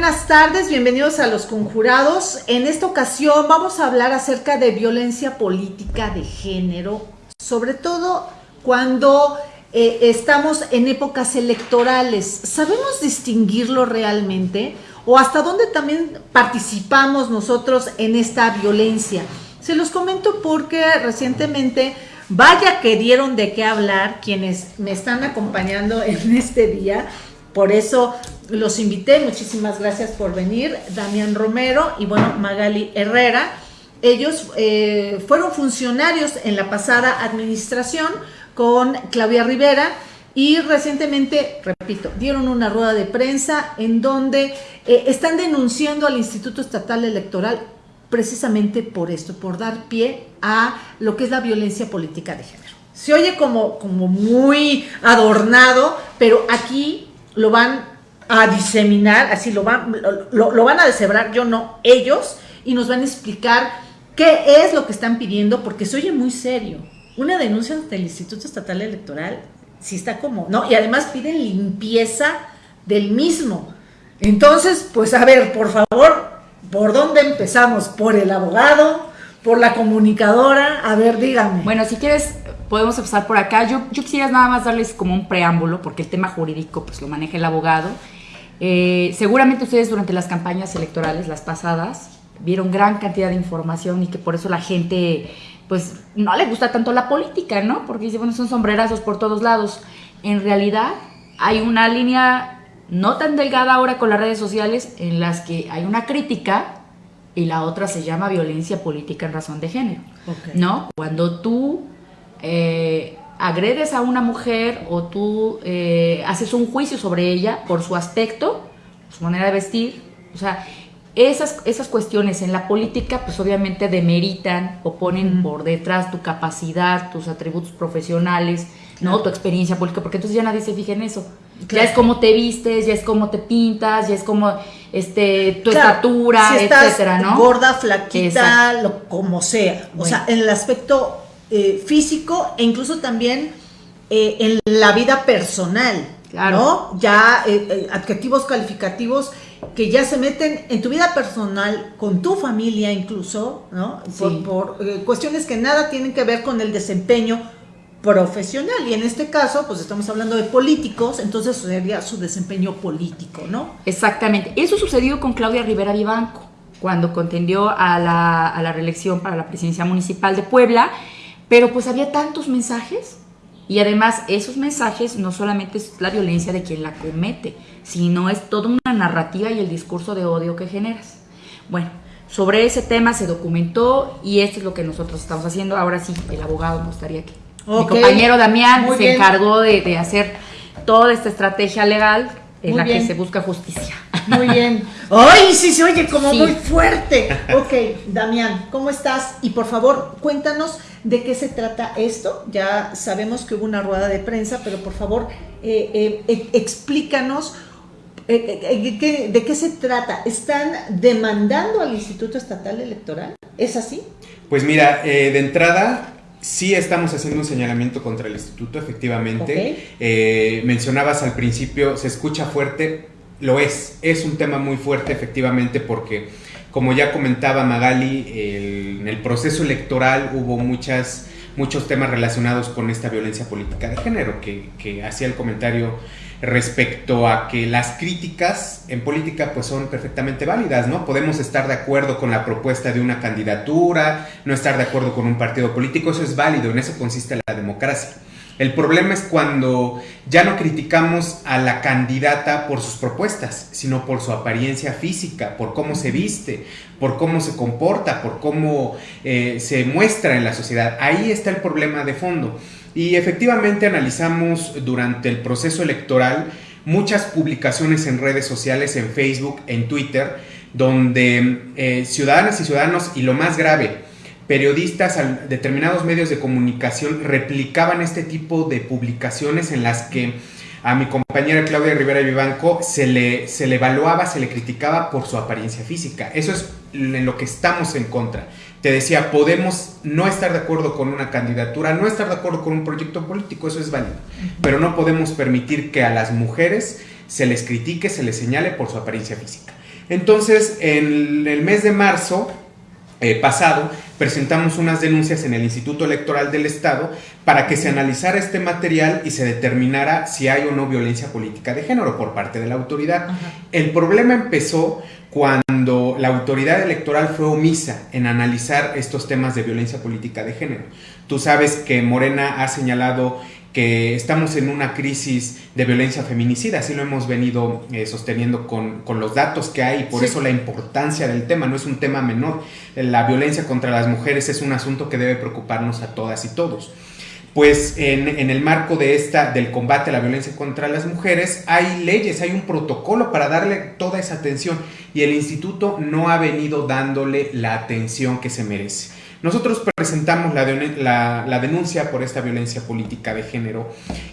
Buenas tardes, bienvenidos a Los Conjurados. En esta ocasión vamos a hablar acerca de violencia política de género, sobre todo cuando eh, estamos en épocas electorales. ¿Sabemos distinguirlo realmente? ¿O hasta dónde también participamos nosotros en esta violencia? Se los comento porque recientemente, vaya que dieron de qué hablar quienes me están acompañando en este día. Por eso los invité, muchísimas gracias por venir, Damián Romero y bueno, Magali Herrera. Ellos eh, fueron funcionarios en la pasada administración con Claudia Rivera y recientemente, repito, dieron una rueda de prensa en donde eh, están denunciando al Instituto Estatal Electoral precisamente por esto, por dar pie a lo que es la violencia política de género. Se oye como, como muy adornado, pero aquí lo van a diseminar, así lo van, lo, van a deshebrar, yo no, ellos, y nos van a explicar qué es lo que están pidiendo, porque se oye muy serio. Una denuncia del Instituto Estatal Electoral, si está como, ¿no? Y además piden limpieza del mismo. Entonces, pues a ver, por favor, ¿por dónde empezamos? ¿Por el abogado? ¿Por la comunicadora? A ver, dígame. Bueno, si quieres, podemos empezar por acá. Yo, yo quisiera nada más darles como un preámbulo, porque el tema jurídico pues lo maneja el abogado. Eh, seguramente ustedes durante las campañas electorales, las pasadas, vieron gran cantidad de información y que por eso la gente, pues, no le gusta tanto la política, ¿no? Porque dice, bueno, son sombrerazos por todos lados. En realidad, hay una línea no tan delgada ahora con las redes sociales en las que hay una crítica y la otra se llama violencia política en razón de género, ¿no? Cuando tú eh, agredes a una mujer o tú eh, haces un juicio sobre ella por su aspecto, su manera de vestir, o sea, esas, esas cuestiones en la política pues obviamente demeritan o ponen por detrás tu capacidad, tus atributos profesionales, ¿no? Tu experiencia política, porque entonces ya nadie se fija en eso. Ya es como te vistes, ya es como te pintas, ya es como este tu estatura, etcétera, ¿no? Gorda, flaquita, lo, como sea. O sea, en el aspecto eh, físico e incluso también eh, en la vida personal, ¿no? Ya eh, adjetivos calificativos que ya se meten en tu vida personal, con tu familia incluso, ¿no? Por, cuestiones que nada tienen que ver con el desempeño profesional. Y en este caso, pues estamos hablando de políticos, entonces sería su desempeño político, ¿no? Exactamente. Eso sucedió con Claudia Rivera Vivanco, cuando contendió a la, a la reelección para la presidencia municipal de Puebla pero pues había tantos mensajes y además esos mensajes no solamente es la violencia de quien la comete, sino es toda una narrativa y el discurso de odio que generas. Bueno, sobre ese tema se documentó y esto es lo que nosotros estamos haciendo. Ahora sí, el abogado me gustaría que mi compañero Damián se encargó de, de hacer toda esta estrategia legal en la que se busca justicia. Muy bien. ¡Ay, sí se oye como muy fuerte! Ok, Damián, ¿cómo estás? Y por favor, cuéntanos de qué se trata esto. Ya sabemos que hubo una rueda de prensa, pero por favor, eh, eh, eh, explícanos de qué se trata. ¿Están demandando al Instituto Estatal Electoral? ¿Es así? Pues mira, de entrada, Sí estamos haciendo un señalamiento contra el instituto, efectivamente. Eh, mencionabas al principio, se escucha fuerte, lo es, es un tema muy fuerte efectivamente porque, como ya comentaba Magali, en el proceso electoral hubo muchas, muchos temas relacionados con esta violencia política de género, que, que hacía el comentario respecto a que las críticas en política pues son perfectamente válidas, ¿no? Podemos estar de acuerdo con la propuesta de una candidatura, no estar de acuerdo con un partido político, eso es válido, en eso consiste la democracia. El problema es cuando ya no criticamos a la candidata por sus propuestas, sino por su apariencia física, por cómo se viste, por cómo se comporta, por cómo eh, se muestra en la sociedad. Ahí está el problema de fondo. Y efectivamente analizamos durante el proceso electoral muchas publicaciones en redes sociales, en Facebook, en Twitter, donde eh, ciudadanas y ciudadanos, y lo más grave, periodistas, determinados medios de comunicación replicaban este tipo de publicaciones en las que a mi compañera Claudia Rivera Vivanco se le, se le evaluaba, se le criticaba por su apariencia física. Eso es en lo que estamos en contra. te decía, podemos no estar de acuerdo con una candidatura, no estar de acuerdo con un proyecto político, eso es válido, pero no podemos permitir que a las mujeres se les critique, se les señale por su apariencia física. Entonces, en el mes de marzo eh, pasado, presentamos unas denuncias en el Instituto Electoral del Estado para que se analizara este material y se determinara si hay o no violencia política de género por parte de la autoridad. El problema empezó cuando la autoridad electoral fue omisa en analizar estos temas de violencia política de género. Tú sabes que Morena ha señalado que estamos en una crisis de violencia feminicida, así lo hemos venido eh, sosteniendo con, los datos que hay, por eso la importancia del tema, no es un tema menor. La violencia contra las mujeres es un asunto que debe preocuparnos a todas y todos. Pues en, en, el marco de esta, del combate a la violencia contra las mujeres, hay leyes, hay un protocolo para darle toda esa atención y el instituto no ha venido dándole la atención que se merece. Nosotros presentamos la, la, denuncia por esta violencia política de género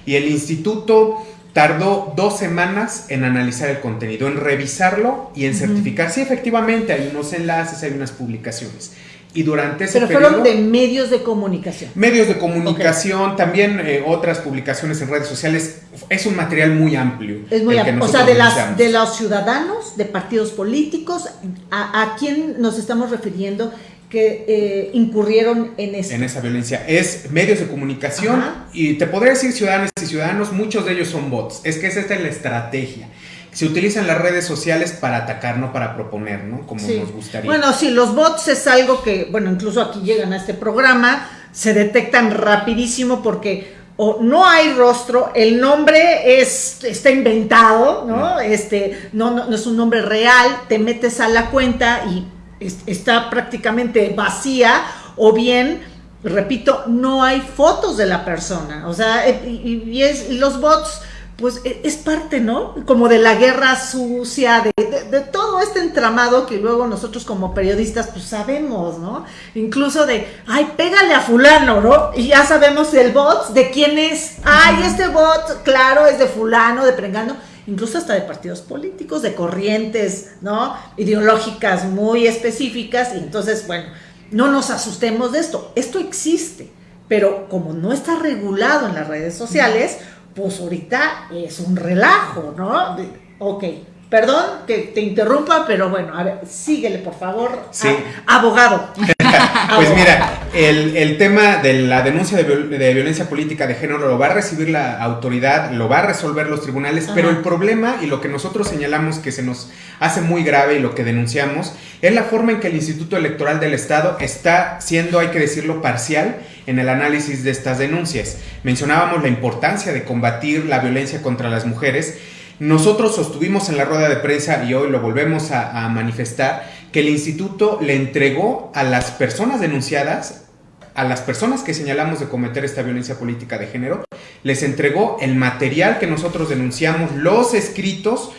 y el instituto tardó dos semanas en analizar el contenido, en revisarlo y en certificar si efectivamente hay unos enlaces, hay unas publicaciones. Y durante ese Pero fueron de medios de comunicación. Medios de comunicación, también eh, otras publicaciones en redes sociales. Es un material muy amplio. Es muy amplio. O sea, de, las, de los ciudadanos, de partidos políticos, ¿a, ¿a quién nos estamos refiriendo? Que eh, incurrieron en En esa violencia. Es medios de comunicación y te podría decir ciudadanos y ciudadanos, muchos de ellos son bots. Es que esa es la estrategia. Se utilizan las redes sociales para atacar, no para proponer, ¿no? Como nos gustaría. Bueno, sí, los bots es algo que, bueno, incluso aquí llegan a este programa, se detectan rapidísimo porque o no hay rostro, el nombre es, está inventado, ¿no? Este, no, no, es un nombre real, te metes a la cuenta y está prácticamente vacía o bien, repito, no hay fotos de la persona. O sea, eh, y, es, los bots, pues e, es parte, ¿no? Como de la guerra sucia, de, todo este entramado que luego nosotros como periodistas pues sabemos, ¿no? Incluso de, ay, pégale a fulano, ¿no? Y ya sabemos el bot, de quién es, ay, este bot, claro, es de fulano, de prengano incluso hasta de partidos políticos, de corrientes, ¿no? Ideológicas muy específicas, y entonces, bueno, no nos asustemos de esto, esto existe, pero como no está regulado en las redes sociales, pues ahorita es un relajo, ¿no? ok, Perdón que te interrumpa, pero bueno, a ver, síguele, por favor. Sí. abogado. Pues mira, el, tema de la denuncia de, violencia política de género lo va a recibir la autoridad, lo va a resolver los tribunales, pero el problema y lo que nosotros señalamos que se nos hace muy grave y lo que denunciamos es la forma en que el Instituto Electoral del Estado está siendo, hay que decirlo, parcial en el análisis de estas denuncias. Mencionábamos la importancia de combatir la violencia contra las mujeres nosotros sostuvimos en la rueda de prensa y hoy lo volvemos a, manifestar que el instituto le entregó a las personas denunciadas, a las personas que señalamos de cometer esta violencia política de género, les entregó el material que nosotros denunciamos, los escritos,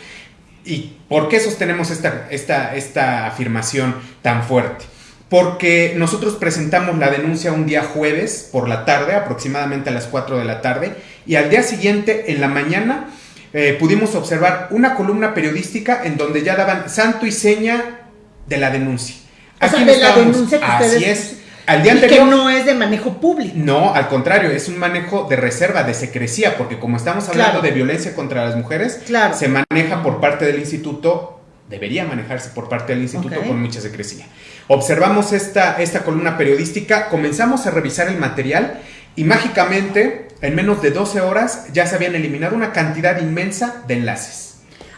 ¿Y por qué sostenemos esta, esta, esta afirmación tan fuerte? Porque nosotros presentamos la denuncia un día jueves por la tarde, aproximadamente a las 4 de la tarde, y al día siguiente, en la mañana, eh, pudimos observar una columna periodística en donde ya daban santo y seña de la denuncia. O sea, de la denuncia que Así es. Al día anterior, que no es de manejo público. No, al contrario, es un manejo de reserva, de secrecía, porque como estamos hablando de violencia contra las mujeres, se maneja por parte del instituto, debería manejarse por parte del instituto con mucha secrecía. Observamos esta, esta columna periodística, comenzamos a revisar el material y mágicamente, en menos de 12 horas, ya se habían eliminado una cantidad inmensa de enlaces.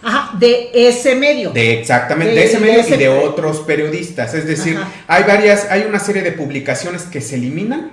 Ajá, de ese medio. De exactamente, de, ese medio y de otros periodistas. Es decir, hay varias, hay una serie de publicaciones que se eliminan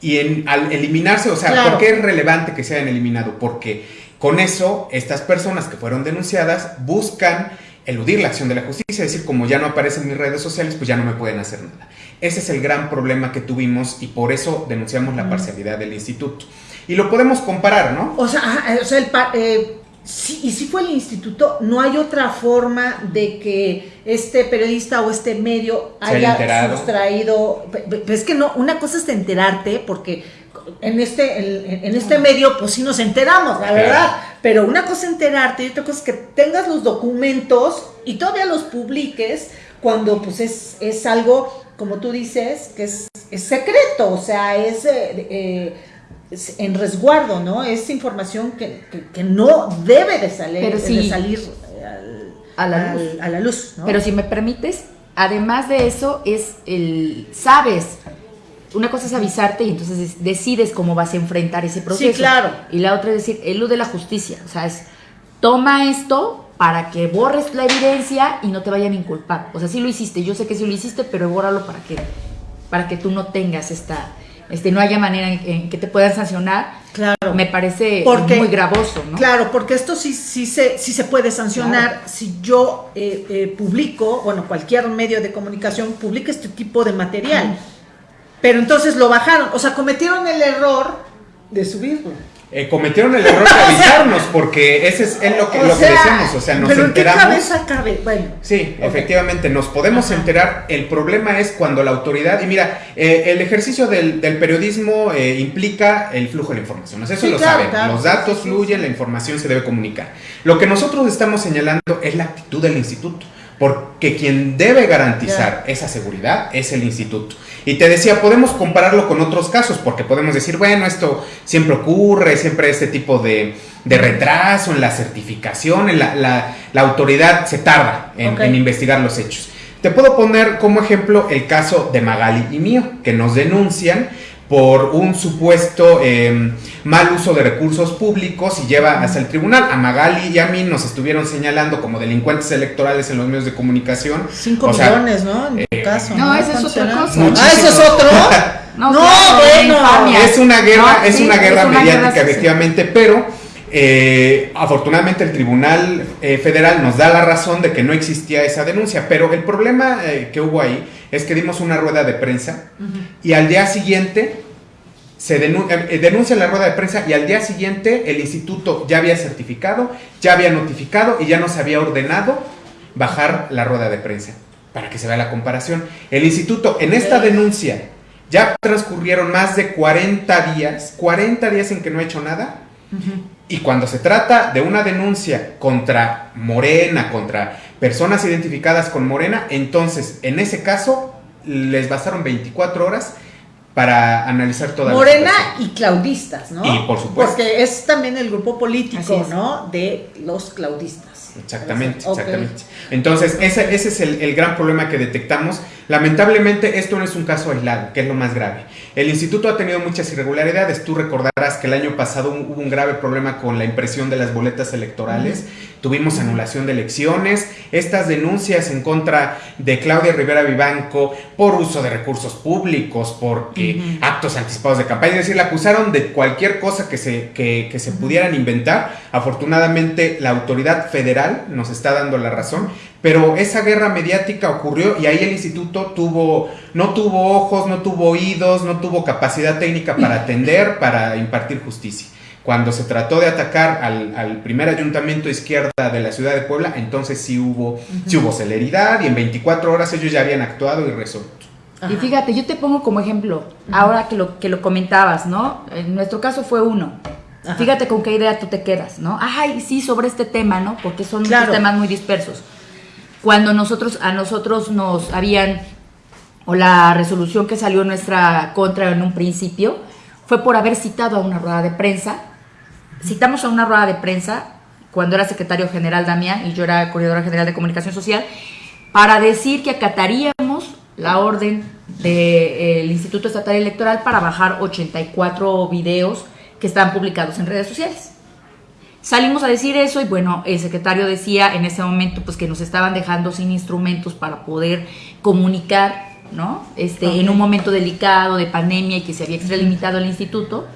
y en, al eliminarse, o sea, ¿por qué es relevante que se hayan eliminado? Porque con eso, estas personas que fueron denunciadas buscan eludir la acción de la justicia, es decir, como ya no aparecen mis redes sociales, pues ya no me pueden hacer nada. Ese es el gran problema que tuvimos y por eso denunciamos la parcialidad del instituto. Y lo podemos comparar, ¿no? O sea, o sea el eh, y si fue el instituto, no hay otra forma de que este periodista o este medio haya sustraído. Es que no, una cosa es enterarte, porque en este, en, este medio, pues sí nos enteramos, la verdad. Pero una cosa es enterarte y otra cosa es que tengas los documentos y todavía los publiques cuando pues es, es algo como tú dices, que es, es secreto, o sea, es, eh, eh, es en resguardo, ¿no? Es información que, que- que no debe de salir, Pero sí. de salir al- A la al- luz. a la luz, ¿no? Pero si me permites, además de eso, es el. Sabes. Una cosa es avisarte y entonces es- decides cómo vas a enfrentar ese proceso. claro. Y la otra es decir, elude la justicia. O sea, es toma esto para que borres la evidencia y no te vayan a inculpar. O sea, sí lo hiciste, yo sé que sí lo hiciste, pero bórralo para que, para que tú no tengas esta, este, no haya manera en, en que te puedan sancionar. Claro. Me parece Porque- muy gravoso, ¿no? Claro, porque esto sí, sí, se, sí se puede sancionar si yo eh, eh, publico, bueno, cualquier medio de comunicación publica este tipo de material. Pero entonces lo bajaron, o sea, cometieron el error de subirlo. Eh, cometieron el error de avisarnos, porque ese es, es lo que, O lo que sea, decíamos, o sea, nos pero ¿en qué enteramos. cabeza cabe? Bueno. Sí, efectivamente, nos podemos Ajá. enterar. El problema es cuando la autoridad, y mira, eh, el ejercicio del, del periodismo eh, implica el flujo de la información. O sea, eso Sí, lo claro, saben. claro. Los datos fluyen, la información se debe comunicar. Lo que nosotros estamos señalando es la actitud del instituto. Porque quien debe garantizar esa seguridad es el instituto. Y te decía, podemos compararlo con otros casos, porque podemos decir, bueno, esto siempre ocurre, siempre este tipo de, de retraso en la certificación, en la, la- la autoridad se tarda en investigar los hechos. Te puedo poner como ejemplo el caso de Magali y mío, que nos denuncian por un supuesto eh, mal uso de recursos públicos y lleva hasta el tribunal. A Magali y a mí nos estuvieron señalando como delincuentes electorales en los medios de comunicación. 5 O sea, eh, millones, ¿no? En tu caso. no, esa es ¿Cuánto otra cosa. Ah, ese es otro. No, No, claro, bueno. Es una guerra, No, es sí, una guerra es una mediática, guerra, sí, sí. efectivamente, pero eh, afortunadamente el Tribunal eh, Federal nos da la razón de que no existía esa denuncia, pero el problema eh, que hubo ahí es que dimos una rueda de prensa y al día siguiente se denu- eh, denuncia la rueda de prensa y al día siguiente el instituto ya había certificado, ya había notificado y ya nos había ordenado bajar la rueda de prensa para que se vea la comparación. El instituto en esta denuncia ya transcurrieron más de 40 días, 40 días en que no ha hecho nada. Y cuando se trata de una denuncia contra Morena, contra personas identificadas con Morena, entonces en ese caso les bastaron 24 horas para analizar toda Morena la y claudistas, ¿no? Y, por supuesto. Porque es también el grupo político. ¿no? De los claudistas. Exactamente, Ok. exactamente. Entonces, ese, ese es el, el gran problema que detectamos. Lamentablemente, esto no es un caso aislado, que es lo más grave. El instituto ha tenido muchas irregularidades. Tú recordarás que el año pasado hubo un grave problema con la impresión de las boletas electorales. Tuvimos anulación de elecciones. Estas denuncias en contra de Claudia Rivera Vivanco por uso de recursos públicos, por eh, actos anticipados de campaña. Es decir, la acusaron de cualquier cosa que se, que, que se pudieran inventar. Afortunadamente, la autoridad federal nos está dando la razón. Pero esa guerra mediática ocurrió y ahí el instituto tuvo, no tuvo ojos, no tuvo oídos, no tuvo capacidad técnica para atender, para impartir justicia. Cuando se trató de atacar al, al primer ayuntamiento de izquierda de la ciudad de Puebla, entonces sí hubo, sí hubo celeridad y en 24 horas ellos ya habían actuado y resuelto. Y fíjate, yo te pongo como ejemplo, ahora que lo, que lo comentabas, ¿no? En nuestro caso fue uno. Ajá. Fíjate con qué idea tú te quedas, ¿no? Ay, sí, sobre este tema, ¿no? Porque son muchos temas muy dispersos. Cuando nosotros, a nosotros nos habían, o la resolución que salió en nuestra contra en un principio, fue por haber citado a una rueda de prensa. Citamos a una rueda de prensa cuando era secretario general Damián y yo era coordinadora general de comunicación social, para decir que acataríamos la orden del Instituto Estatal Electoral para bajar 84 videos que están publicados en redes sociales. Salimos a decir eso y bueno, el secretario decía en ese momento pues que nos estaban dejando sin instrumentos para poder comunicar, ¿no? Este, en Ok. un momento delicado de pandemia y que se había extralimitado el instituto.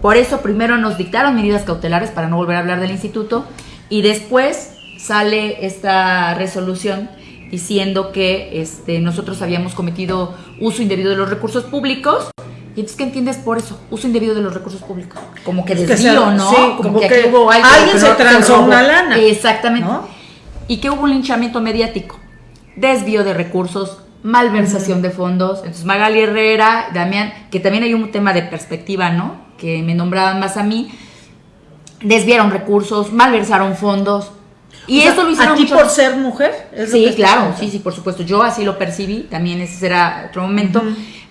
Por eso primero nos dictaron medidas cautelares para no volver a hablar del instituto y después sale esta resolución diciendo que este, nosotros habíamos cometido uso indebido de los recursos públicos. Y entonces, ¿qué entiendes por eso? Uso indebido de los recursos públicos. Como que desvío, ¿no? sí, como que aquí hubo algo alguien se transó una lana, Exactamente. ¿no? Y que hubo un linchamiento mediático, desvío de recursos, malversación de fondos. Entonces Magali Herrera, Damián, que también hay un tema de perspectiva, ¿no? Que me nombraban más a mí, desviaron recursos, malversaron fondos. Y eso lo hicieron ¿A ti por ser mujer? sí, claro, sí, sí, por supuesto. Yo así lo percibí, también ese será otro momento.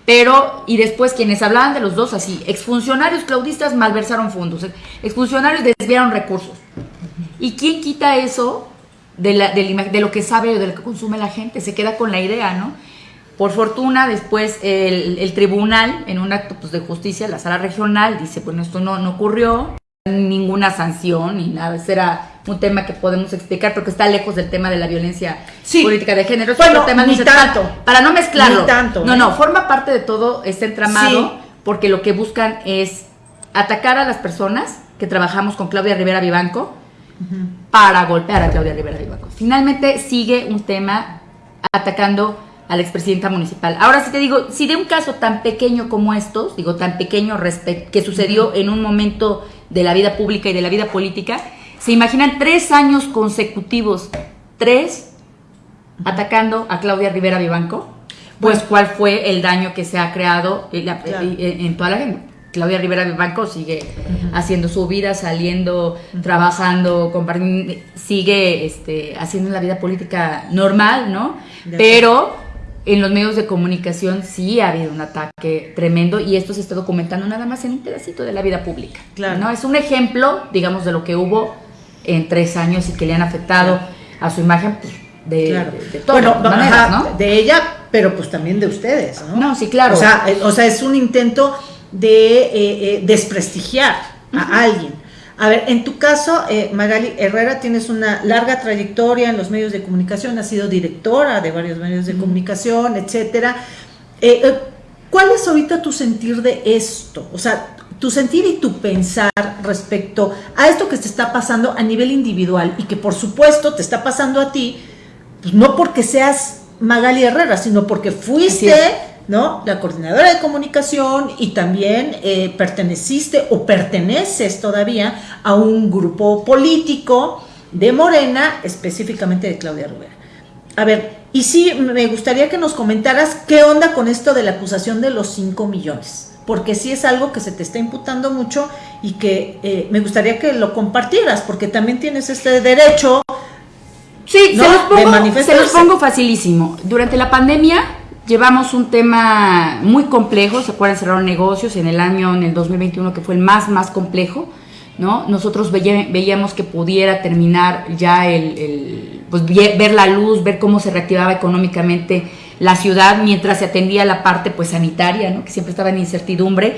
Pero, y después quienes hablaban de los dos así, exfuncionarios claudistas malversaron fondos, exfuncionarios desviaron recursos. ¿Y quién quita eso de, la, de, lo que sabe o de lo que consume la gente? Se queda con la idea, ¿no? Por fortuna, después el, tribunal, en un acto pues, de justicia, la sala regional, dice, bueno, esto no, no ocurrió, ninguna sanción ni nada, ese era un tema que podemos explicar porque está lejos del tema de la violencia política de género. Bueno, tema ni tanto. Para no mezclarlo. Ni tanto. No, no, forma parte de todo este entramado porque lo que buscan es atacar a las personas que trabajamos con Claudia Rivera Vivanco para golpear a Claudia Rivera Vivanco. Finalmente sigue un tema atacando a la expresidenta municipal. Ahora sí te digo, si de un caso tan pequeño como estos, digo tan pequeño que sucedió en un momento de la vida pública y de la vida política, se imaginan tres años consecutivos, tres, atacando a Claudia Rivera Vivanco, pues cuál fue el daño que se ha creado en, toda la gente. Claudia Rivera Vivanco sigue haciendo su vida, saliendo, trabajando, sigue este, haciendo la vida política normal, ¿no? Pero en los medios de comunicación sí ha habido un ataque tremendo y esto se está documentando nada más en un pedacito de la vida pública. Claro. ¿no? Es un ejemplo, digamos, de lo que hubo en tres años y que le han afectado a su imagen pues, de, bueno, ¿no? de ella, pero pues también de ustedes, ¿no? No, sí, claro. O sea, eh, o sea es un intento de eh, eh, desprestigiar a alguien. A ver, en tu caso, eh, Magali Herrera, tienes una larga trayectoria en los medios de comunicación, has sido directora de varios medios de comunicación, etcétera. ¿Cuál es ahorita tu sentir de esto? O sea, tu sentir y tu pensar respecto a esto que te está pasando a nivel individual y que por supuesto te está pasando a ti, pues no porque seas Magali Herrera, sino porque fuiste ¿no? La coordinadora de comunicación y también eh, perteneciste o perteneces todavía a un grupo político de Morena, específicamente de Claudia Rivera. A ver, y sí, me gustaría que nos comentaras qué onda con esto de la acusación de los 5 millones, porque sí es algo que se te está imputando mucho y que eh, me gustaría que lo compartieras, porque también tienes este derecho. Sí, se, los se los pongo facilísimo. Durante la pandemia Llevamos un tema muy complejo, se acuerdan, cerraron negocios en el año, en el 2021, que fue el más, más complejo, ¿no? Nosotros veíamos que pudiera terminar ya el, pues ver la luz, ver cómo se reactivaba económicamente la ciudad mientras se atendía la parte pues sanitaria, ¿no? Que siempre estaba en incertidumbre.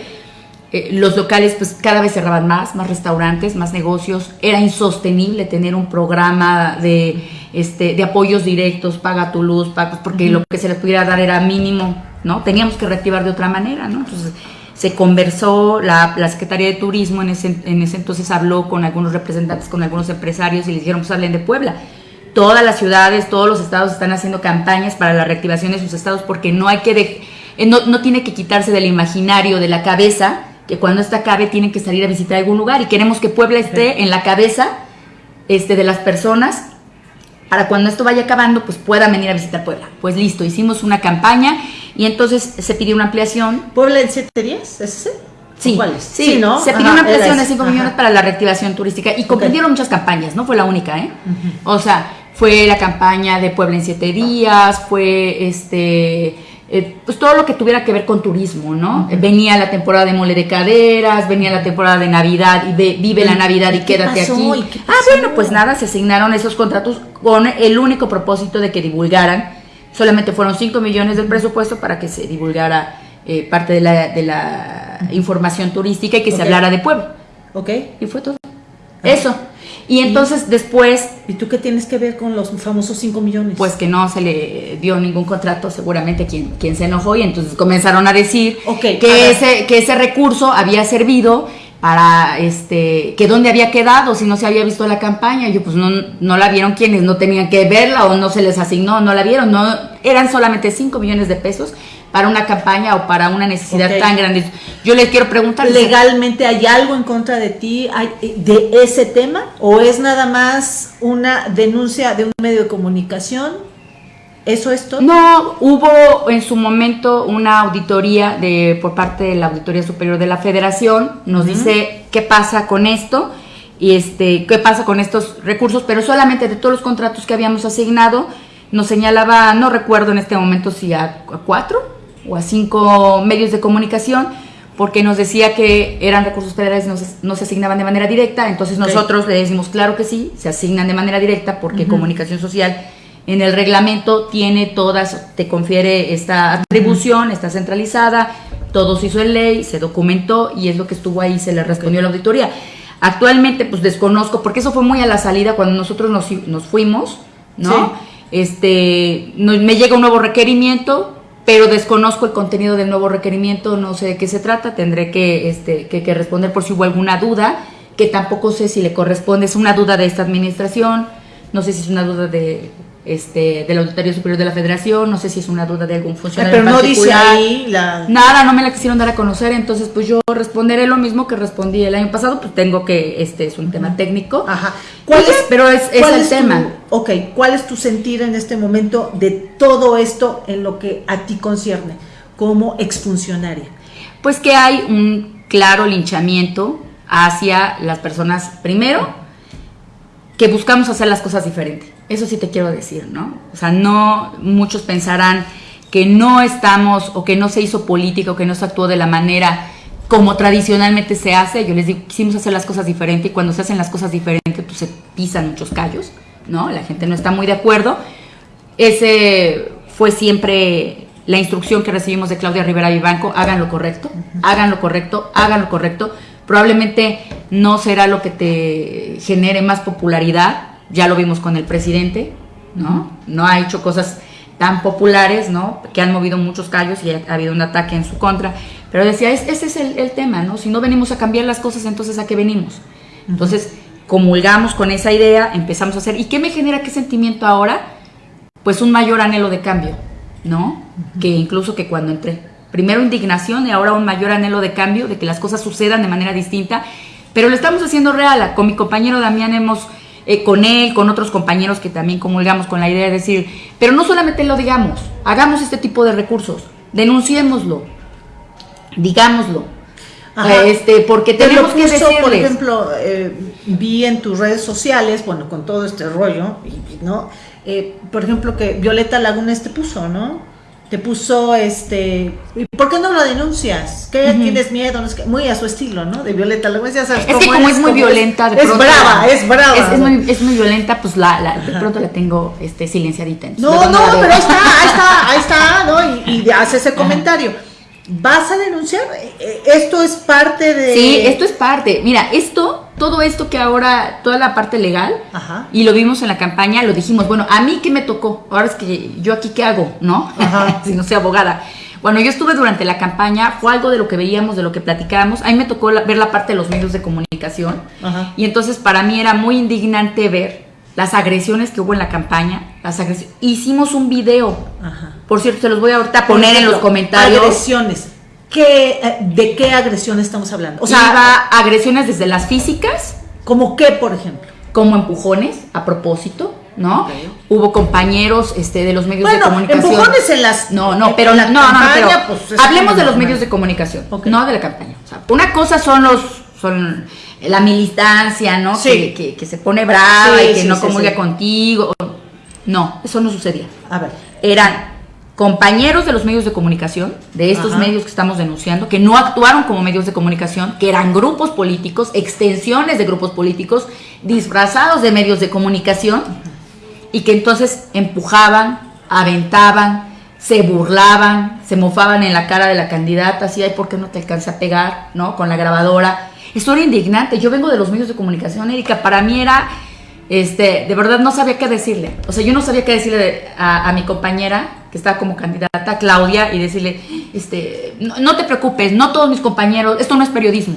Eh, los locales pues cada vez cerraban más, más restaurantes, más negocios. Era insostenible tener un programa de este, de apoyos directos, paga tu luz, paga, porque lo que se les pudiera dar era mínimo, ¿no? Teníamos que reactivar de otra manera, ¿no? Entonces se conversó, la, la Secretaría de Turismo en ese, en ese entonces habló con algunos representantes, con algunos empresarios y les dijeron, pues hablen de Puebla. Todas las ciudades, todos los estados están haciendo campañas para la reactivación de sus estados porque no hay que, eh, no, no tiene que quitarse del imaginario, de la cabeza, que cuando esta acabe tienen que salir a visitar algún lugar y queremos que Puebla esté en la cabeza este, de las personas para cuando esto vaya acabando, pues puedan venir a visitar Puebla. Pues listo, hicimos una campaña y entonces se pidió una ampliación. ¿Puebla en siete días? ¿Es ese? Sí, sí, ¿no? Se pidió una ampliación de 5 millones para la reactivación turística y comprendieron muchas campañas, no fue la única, ¿eh? O sea, fue la campaña de Puebla en siete días, fue este eh, pues todo lo que tuviera que ver con turismo, ¿no? Venía la temporada de mole de caderas, venía la temporada de Navidad y vive la Navidad y, quédate aquí. Ah, bueno, pues nada, se asignaron esos contratos con el único propósito de que divulgaran. Solamente fueron 5 millones del presupuesto para que se divulgara eh, parte de la, de la, información turística y que se hablara de pueblo. Ok. Y fue todo. Eso. Y entonces después... ¿Y tú qué tienes que ver con los famosos 5 millones? Pues que no se le dio ningún contrato, seguramente quien, quien se enojó y entonces comenzaron a decir que, ese, que ese recurso había servido para este que dónde había quedado si no se había visto la campaña yo pues no, no la vieron quienes no tenían que verla o no se les asignó no la vieron no eran solamente 5 millones de pesos para una campaña o para una necesidad tan grande. Yo les quiero preguntar... ¿Legalmente hay algo en contra de ti eh, de ese tema? ¿O es nada más una denuncia de un medio de comunicación? ¿Eso es todo? No, hubo en su momento una auditoría de por parte de la Auditoría Superior de la Federación, nos dice qué pasa con esto y este, qué pasa con estos recursos, pero solamente de todos los contratos que habíamos asignado, nos señalaba, no recuerdo en este momento si a, cuatro o a cinco medios de comunicación, porque nos decía que eran recursos federales, no se, no se asignaban de manera directa, entonces nosotros le decimos, claro que sí, se asignan de manera directa porque comunicación social en el reglamento tiene todas, te confiere esta atribución, está centralizada, todo se hizo en ley, se documentó y es lo que estuvo ahí, se le respondió a la auditoría. Actualmente, pues desconozco, porque eso fue muy a la salida cuando nosotros nos, nos fuimos, ¿no? Este, me llega un nuevo requerimiento, pero desconozco el contenido del nuevo requerimiento, no sé de qué se trata, tendré que, este, que, que responder por si hubo alguna duda, que tampoco sé si le corresponde, es una duda de esta administración, no sé si es una duda de este, del Auditorio Superior de la Federación, no sé si es una duda de algún funcionario. Pero no dice ahí la... Nada, no me la quisieron dar a conocer, entonces pues yo responderé lo mismo que respondí el año pasado, pues tengo que, este es un tema técnico. Ajá. ¿Cuál es, pero es, el tema. ok, ¿cuál es tu sentir en este momento de todo esto en lo que a ti concierne como exfuncionaria? Pues que hay un claro linchamiento hacia las personas, primero, que buscamos hacer las cosas diferentes eso sí te quiero decir, ¿no? O sea, no muchos pensarán que no estamos o que no se hizo política o que no se actuó de la manera como tradicionalmente se hace. Yo les digo, quisimos hacer las cosas diferentes y cuando se hacen las cosas diferentes, pues se pisan muchos callos, ¿no? La gente no está muy de acuerdo. Ese fue siempre la instrucción que recibimos de Claudia Rivera Vivanco, hagan lo correcto, hagan lo correcto, hagan lo correcto. Probablemente no será lo que te genere más popularidad, ya lo vimos con el presidente, ¿no? No ha hecho cosas tan populares, ¿no? Que han movido muchos callos y ha, habido un ataque en su contra. Pero decía, ese es el, tema, ¿no? Si no venimos a cambiar las cosas, entonces ¿a qué venimos? Entonces, comulgamos con esa idea, empezamos a hacer. ¿Y qué me genera qué sentimiento ahora? Pues un mayor anhelo de cambio, ¿no? Que incluso que cuando entré. Primero indignación y ahora un mayor anhelo de cambio, de que las cosas sucedan de manera distinta. Pero lo estamos haciendo real. Con mi compañero Damián hemos eh, con él, con otros compañeros que también comulgamos con la idea de decir, pero no solamente lo digamos, hagamos este tipo de recursos, denunciémoslo, digámoslo. Este, porque tenemos que decirles. Por ejemplo, eh, vi en tus redes sociales, bueno, con todo este rollo, ¿no? Eh, por ejemplo, que Violeta Lagunes te puso, ¿no? Te puso este ¿por qué no lo denuncias? ¿Qué tienes miedo? muy a su estilo, ¿no? De Violeta, lo ya sabes Es que como es, muy violenta, de es brava, es brava. Es, muy, es, muy, violenta, pues la, la de pronto la tengo este silenciadita. No, no, pero ahí está, ahí está, ahí está, ¿no? Y, y hace ese comentario. ¿Vas a denunciar? Eh, esto es parte de... Sí, esto es parte. Mira, esto, todo esto que ahora, toda la parte legal, y lo vimos en la campaña, lo dijimos, bueno, a mí qué me tocó, ahora es que yo aquí qué hago, ¿no? si no soy abogada. Bueno, yo estuve durante la campaña, fue algo de lo que veíamos, de lo que platicábamos. A mí me tocó ver la parte de los medios de comunicación. Y entonces para mí era muy indignante ver las agresiones que hubo en la campaña, las agresiones. Hicimos un video. Por cierto, se los voy a ahorita poner en los comentarios. Agresiones. ¿Qué, eh, ¿De qué agresiones estamos hablando? O sea, agresiones desde las físicas. ¿Como qué, por ejemplo? Como empujones, a propósito, ¿no? Hubo compañeros este, de los medios de comunicación. empujones en las. No, no, pero no, no, pero pues, hablemos de los medios de comunicación, no de la campaña. O sea, una cosa son los. Son, la militancia, ¿no? Que, que, se pone brava y que no comulga contigo. No, eso no sucedía. A ver. Eran compañeros de los medios de comunicación, de estos medios que estamos denunciando, que no actuaron como medios de comunicación, que eran grupos políticos, extensiones de grupos políticos, disfrazados de medios de comunicación, y que entonces empujaban, aventaban, se burlaban, se mofaban en la cara de la candidata, así, ay, ¿por qué no te alcanza a pegar? ¿No? Con la grabadora esto era indignante. Yo vengo de los medios de comunicación, Erika. Para mí era, este, de verdad no sabía qué decirle. O sea, yo no sabía qué decirle a, mi compañera, que estaba como candidata, Claudia, y decirle, este, no, te preocupes, no todos mis compañeros, esto no es periodismo.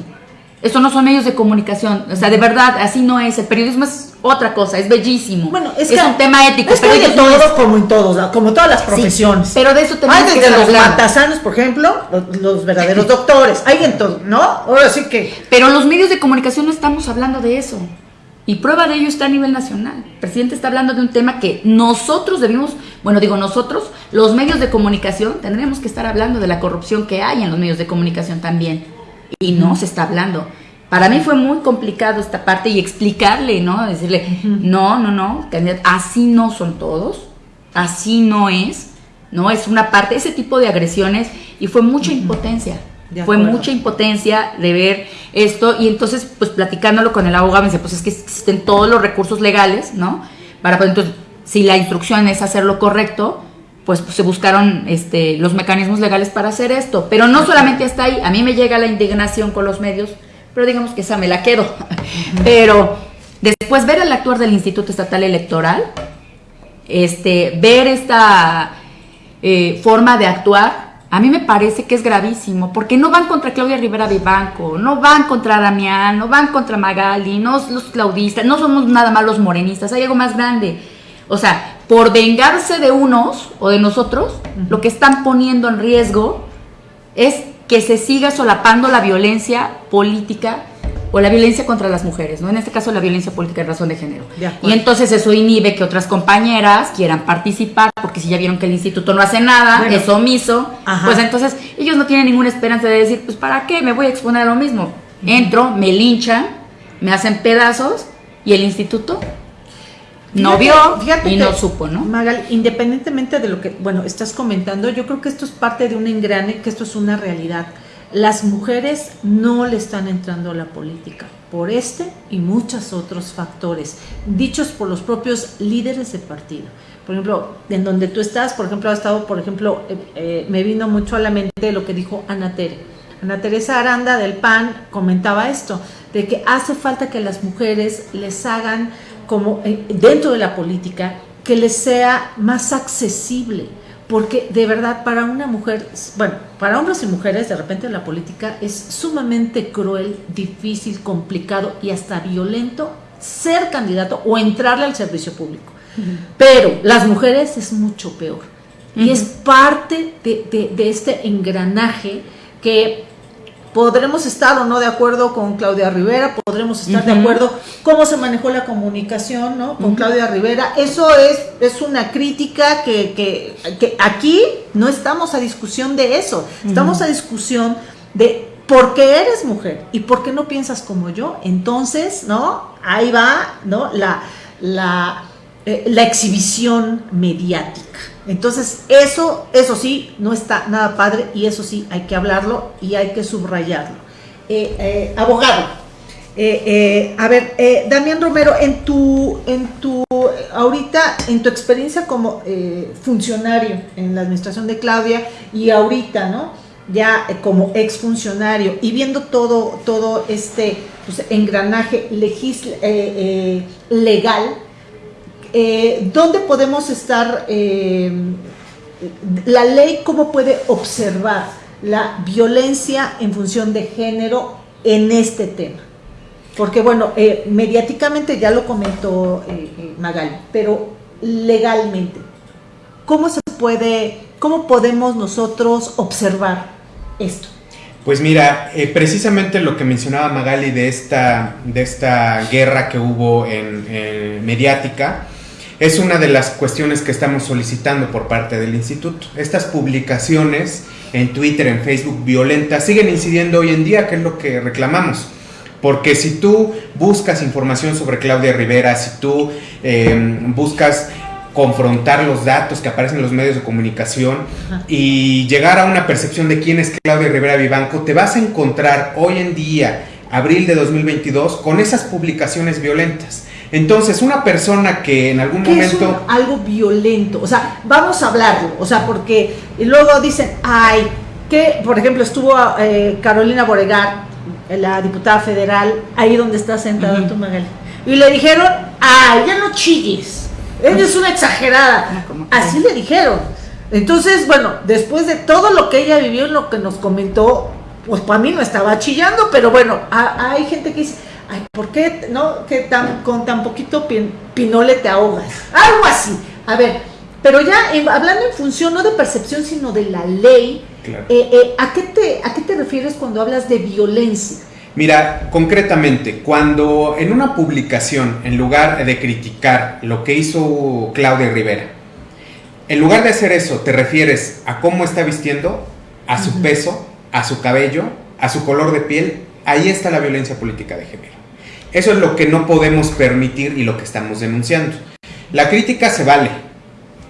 Esto no son medios de comunicación. O sea, de verdad, así no es. El periodismo es otra cosa, es bellísimo. Bueno, es, un tema ético. Es pero todo como en todos, como todas las profesiones. pero de eso tenemos Hay desde los matasanos, por ejemplo, los, verdaderos doctores. Hay en todo, ¿no? Ahora sí que. Pero los medios de comunicación no estamos hablando de eso. Y prueba de ello está a nivel nacional. El presidente está hablando de un tema que nosotros debimos, bueno, digo nosotros, los medios de comunicación, tendríamos que estar hablando de la corrupción que hay en los medios de comunicación también. Y no se está hablando Para mí fue muy complicado esta parte y explicarle, ¿no? Decirle, no, no, no, así no son todos, así no es, ¿no? Es una parte, ese tipo de agresiones y fue mucha impotencia. Fue mucha impotencia de ver esto y entonces, pues platicándolo con el abogado, me dice, pues es que existen todos los recursos legales, ¿no? Para, pues, entonces, si la instrucción es hacer lo correcto, pues, se buscaron este, los mecanismos legales para hacer esto. Pero no solamente está ahí, a mí me llega la indignación con los medios, pero digamos que esa me la quedo. Pero después ver el actuar del Instituto Estatal Electoral, este, ver esta eh, forma de actuar, a mí me parece que es gravísimo, porque no van contra Claudia Rivera Vivanco, no van contra Damián, no van contra Magali, no los claudistas, no somos nada más los morenistas, hay algo más grande. O sea, por vengarse de unos o de nosotros, lo que están poniendo en riesgo es que se siga solapando la violencia política o la violencia contra las mujeres, ¿no? En este caso la violencia política en razón de género. y entonces eso inhibe que otras compañeras quieran participar, porque si ya vieron que el instituto no hace nada, es omiso, pues entonces ellos no tienen ninguna esperanza de decir, pues ¿para qué? Me voy a exponer a lo mismo. Entro, me linchan, me hacen pedazos y el instituto no vio y no supo, ¿no? Magal, independientemente de lo que, bueno, estás comentando, yo creo que esto es parte de un engrane, que esto es una realidad las mujeres no le están entrando a la política por este y muchos otros factores, dichos por los propios líderes de partido. Por ejemplo, en donde tú estás, por ejemplo, ha estado, por ejemplo, eh, eh, me vino mucho a la mente lo que dijo Ana. Ana Teresa Aranda del PAN comentaba esto, de que hace falta que las mujeres les hagan como eh, dentro de la política, que les sea más accesible porque de verdad para una mujer, bueno, para hombres y mujeres de repente la política es sumamente cruel, difícil, complicado y hasta violento ser candidato o entrarle al servicio público. Pero las mujeres es mucho peor. Y es parte de, de este engranaje que podremos estar o no de acuerdo con Claudia Rivera, podremos estar de acuerdo cómo se manejó la comunicación ¿no? con Claudia Rivera. Eso es, es una crítica que, que, aquí no estamos a discusión de eso, estamos a discusión de por qué eres mujer y por qué no piensas como yo. Entonces, ¿no? Ahí va, ¿no? La, la, eh, la exhibición mediática. Entonces, eso, eso sí, no está nada padre y eso sí hay que hablarlo y hay que subrayarlo. Eh, eh, abogado, eh, a ver, Damián Romero, en tu, en tu, ahorita, en tu experiencia como funcionario en la administración de Claudia y ahorita, ¿no? Ya como exfuncionario y viendo todo, todo este pues, engranaje legal, eh, ¿dónde podemos estar, eh, la ley cómo puede observar la violencia en función de género en este tema? Porque bueno, eh, mediáticamente ya lo comentó Magali, pero legalmente, ¿cómo se puede, cómo podemos nosotros observar esto? Pues mira, precisamente lo que mencionaba Magali de esta, de esta guerra que hubo en mediática, es una de las cuestiones que estamos solicitando por parte del instituto. Estas publicaciones en Twitter, en Facebook violentas siguen incidiendo hoy en día, que es lo que reclamamos. Porque si tú buscas información sobre Claudia Rivera, si tú em, buscas confrontar los datos que aparecen en los medios de comunicación y llegar a una percepción de quién es Claudia Rivera Vivanco, te vas a encontrar hoy en día, abril de 2022, con esas publicaciones violentas. Entonces, una persona que en algún momento... Es algo violento, o sea, vamos a hablarlo, o sea, porque luego dicen, ay, que, por ejemplo, estuvo eh, Carolina Boregar, la diputada federal, ahí donde está sentada tu Magali, y le dijeron, ay, ya no chilles, ella es una exagerada. Así le dijeron. Entonces, bueno, después de todo lo que ella vivió, lo que nos comentó, pues para mí no estaba chillando, pero bueno, hay gente que dice, ay, ¿por qué no que tan, con tan poquito pinole te ahogas? Algo así. A ver, pero ya hablando en función no de percepción, sino de la ley, eh, eh, ¿a, qué te, ¿a qué te refieres cuando hablas de violencia? Mira, concretamente, cuando en una publicación, en lugar de criticar lo que hizo Claudia Rivera, en lugar de hacer eso, te refieres a cómo está vistiendo, a su peso, a su cabello, a su color de piel, Ahí está la violencia política de género. Eso es lo que no podemos permitir y lo que estamos denunciando. La crítica se vale.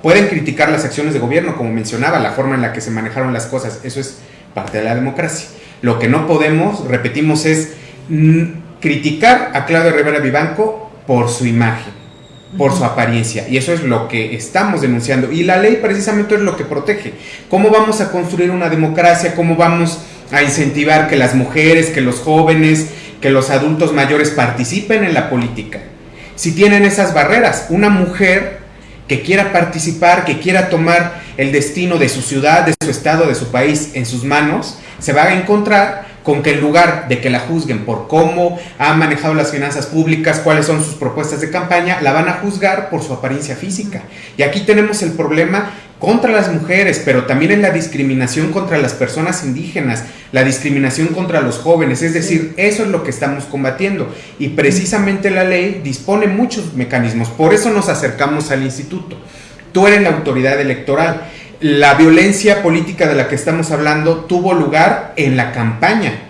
Pueden criticar las acciones de gobierno, como mencionaba, la forma en la que se manejaron las cosas. Eso es parte de la democracia. Lo que no podemos, repetimos, es criticar a Claudio Rivera Vivanco por su imagen, por su apariencia. Y eso es lo que estamos denunciando. Y la ley precisamente es lo que protege. ¿Cómo vamos a construir una democracia? ¿Cómo vamos a incentivar que las mujeres, que los jóvenes, que los adultos mayores participen en la política? Si tienen esas barreras, una mujer que quiera participar, que quiera tomar el destino de su ciudad, de su estado, de su país en sus manos, se va a encontrar con que en lugar de que la juzguen por cómo ha manejado las finanzas públicas, cuáles son sus propuestas de campaña, la van a juzgar por su apariencia física. Y aquí tenemos el problema contra las mujeres, pero también en la discriminación contra las personas indígenas, la discriminación contra los jóvenes, es decir, eso es lo que estamos combatiendo. Y precisamente la ley dispone muchos mecanismos, por eso nos acercamos al instituto. Tú eres la autoridad electoral. La violencia política de la que estamos hablando tuvo lugar en la campaña,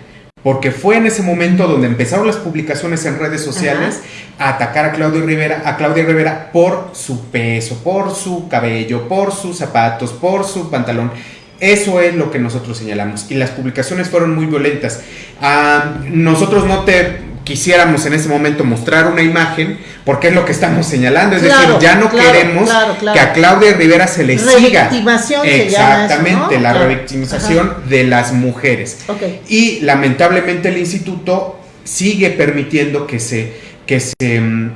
porque fue en ese momento donde empezaron las publicaciones en redes sociales a atacar a Claudia Rivera, a Claudia Rivera por su peso, por su cabello, por sus zapatos, por su pantalón. Eso es lo que nosotros señalamos. Y las publicaciones fueron muy violentas. Ah, nosotros no te quisiéramos en ese momento mostrar una imagen, porque es lo que estamos señalando, es decir, ya no queremos que a Claudia Rivera se le siga. Exactamente, la revictimización de las mujeres. Y lamentablemente el instituto sigue permitiendo que se, que se mm,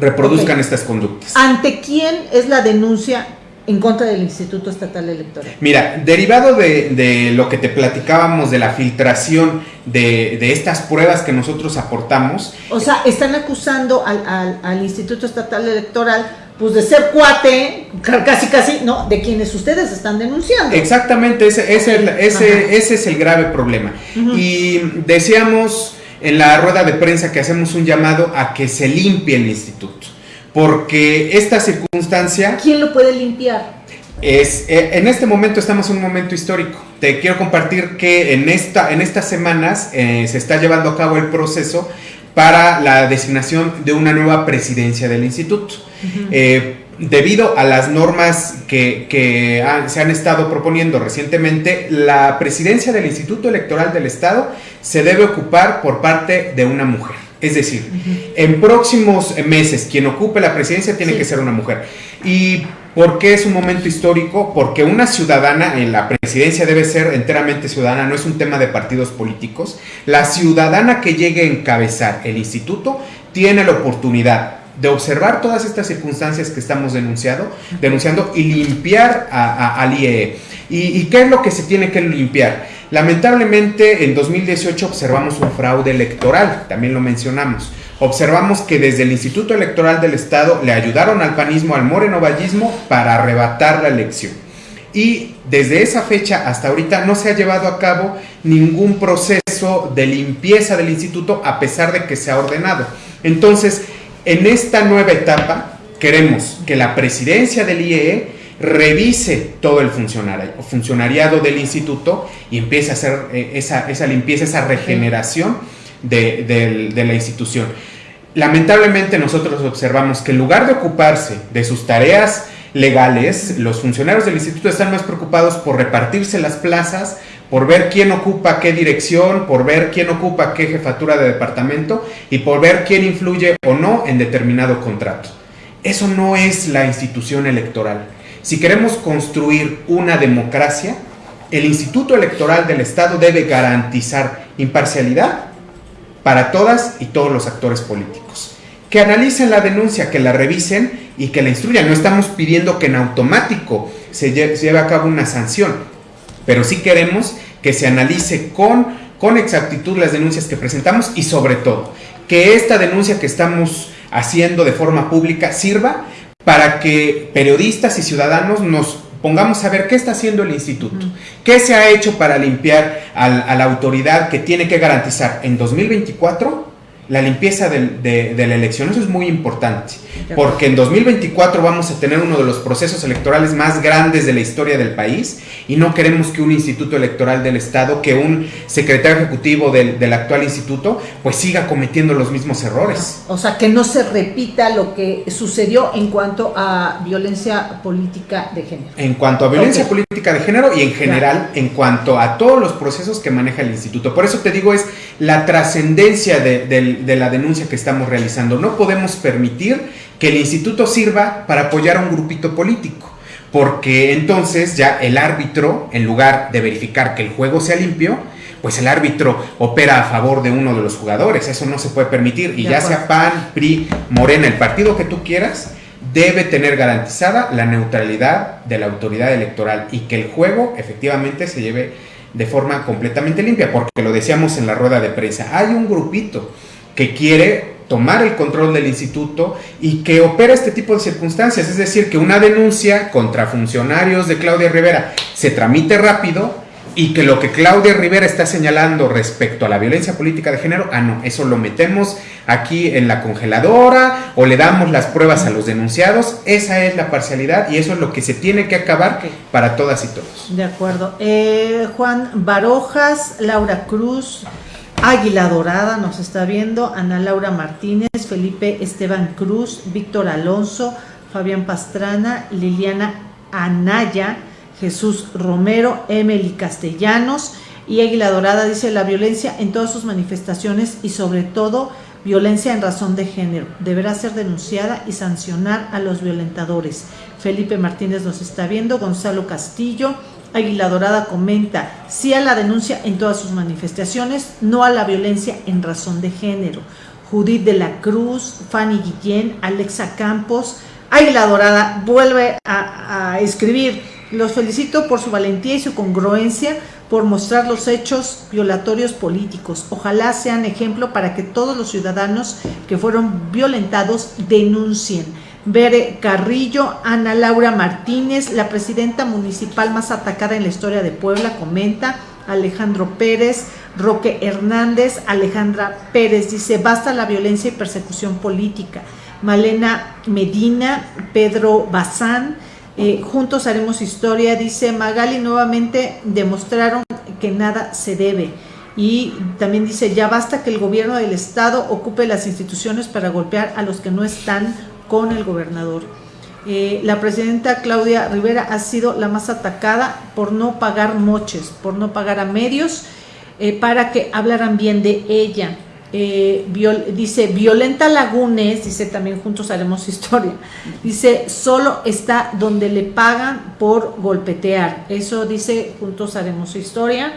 reproduzcan estas conductas. ¿Ante quién es la denuncia en contra del Instituto Estatal Electoral. Mira, derivado de, lo que te platicábamos de la filtración de, estas pruebas que nosotros aportamos. O sea, están acusando al, Instituto Estatal Electoral pues de ser cuate, casi casi, no, de quienes ustedes están denunciando. Exactamente, ese, ese, ese, es el grave problema. Y decíamos en la rueda de prensa que hacemos un llamado a que se limpie el instituto porque esta circunstancia... ¿Quién lo puede limpiar? Es, eh, en este momento estamos en un momento histórico. Te quiero compartir que en, esta, en estas semanas eh, se está llevando a cabo el proceso para la designación de una nueva presidencia del instituto. Eh, debido a las normas que, se han estado proponiendo recientemente, la presidencia del Instituto Electoral del Estado se debe ocupar por parte de una mujer. Es decir, en próximos meses quien ocupe la presidencia tiene que ser una mujer. ¿Y por qué es un momento histórico? Porque una ciudadana en la presidencia debe ser enteramente ciudadana, no es un tema de partidos políticos. La ciudadana que llegue a encabezar el instituto tiene la oportunidad de observar todas estas circunstancias que estamos denunciando, denunciando y limpiar al IEE. ¿Y, ¿Y qué es lo que se tiene que limpiar? Lamentablemente en 2018 observamos un fraude electoral, también lo mencionamos. Observamos que desde el Instituto Electoral del Estado le ayudaron al panismo, al morenovallismo, para arrebatar la elección. Y desde esa fecha hasta ahorita no se ha llevado a cabo ningún proceso de limpieza del instituto a pesar de que se ha ordenado. Entonces, en esta nueva etapa queremos que la presidencia del IEE revise todo el funcionariado del instituto y empiece a hacer eh, esa, limpieza, esa regeneración de, la institución. Lamentablemente nosotros observamos que en lugar de ocuparse de sus tareas legales, los funcionarios del instituto están más preocupados por repartirse las plazas, por ver quién ocupa qué dirección, por ver quién ocupa qué jefatura de departamento y por ver quién influye o no en determinado contrato. Eso no es la institución electoral. Si queremos construir una democracia, el Instituto Electoral del Estado debe garantizar imparcialidad para todas y todos los actores políticos. Que analicen la denuncia, que la revisen y que la instruyan. No estamos pidiendo que en automático se lleve, a cabo una sanción, pero sí queremos que se analice con, con exactitud las denuncias que presentamos y sobre todo que esta denuncia que estamos haciendo de forma pública sirva para que periodistas y ciudadanos nos pongamos a ver qué está haciendo el instituto, qué se ha hecho para limpiar a la autoridad que tiene que garantizar en 2024 la limpieza de, la elección. Eso es muy importante, porque en 2024 vamos a tener uno de los procesos electorales más grandes de la historia del país y no queremos que un instituto electoral del Estado, que un secretario ejecutivo del, del actual instituto, pues siga cometiendo los mismos errores. O sea, que no se repita lo que sucedió en cuanto a violencia política de género. En cuanto a violencia política de género y en general en cuanto a todos los procesos que maneja el instituto. Por eso te digo, es la trascendencia de, la denuncia que estamos realizando. No podemos permitir que el instituto sirva para apoyar a un grupito político, porque entonces ya el árbitro, en lugar de verificar que el juego sea limpio, pues el árbitro opera a favor de uno de los jugadores. Eso no se puede permitir. Y ya sea PAN, PRI, Morena, el partido que tú quieras, debe tener garantizada la neutralidad de la autoridad electoral y que el juego efectivamente se lleve de forma completamente limpia, porque lo decíamos en la rueda de prensa, hay un grupito que quiere tomar el control del instituto y que opera este tipo de circunstancias, es decir, que una denuncia contra funcionarios de Claudia Rivera se tramite rápido y que lo que Claudia Rivera está señalando respecto a la violencia política de género, ah, no, eso lo metemos aquí en la congeladora o le damos las pruebas a los denunciados. Esa es la parcialidad y eso es lo que se tiene que acabar para todas y todos. De acuerdo. Eh, Juan Barojas, Laura Cruz, Águila Dorada nos está viendo, Ana Laura Martínez, Felipe Esteban Cruz, Víctor Alonso, Fabián Pastrana, Liliana Anaya, Jesús Romero, Emily Castellanos y Águila Dorada dice la violencia en todas sus manifestaciones y sobre todo violencia en razón de género. Deberá ser denunciada y sancionar a los violentadores. Felipe Martínez nos está viendo, Gonzalo Castillo, Águila Dorada comenta, sí a la denuncia en todas sus manifestaciones, no a la violencia en razón de género. Judith de la Cruz, Fanny Guillén, Alexa Campos, Águila Dorada vuelve a, a escribir, los felicito por su valentía y su congruencia por mostrar los hechos violatorios políticos. Ojalá sean ejemplo para que todos los ciudadanos que fueron violentados denuncien. Bere Carrillo, Ana Laura Martínez, la presidenta municipal más atacada en la historia de Puebla, comenta. Alejandro Pérez, Roque Hernández, Alejandra Pérez dice, basta la violencia y persecución política. Malena Medina, Pedro Bazán, eh, juntos haremos historia, dice Magali, nuevamente demostraron que nada se debe. Y también dice, ya basta que el gobierno del estado ocupe las instituciones para golpear a los que no están con el gobernador. Eh, la presidenta Claudia Rivera ha sido la más atacada por no pagar moches, por no pagar a medios eh, para que hablaran bien de ella. Eh, dice Violenta Lagunes, dice también juntos haremos historia, dice solo está donde le pagan por golpetear, eso dice juntos haremos historia.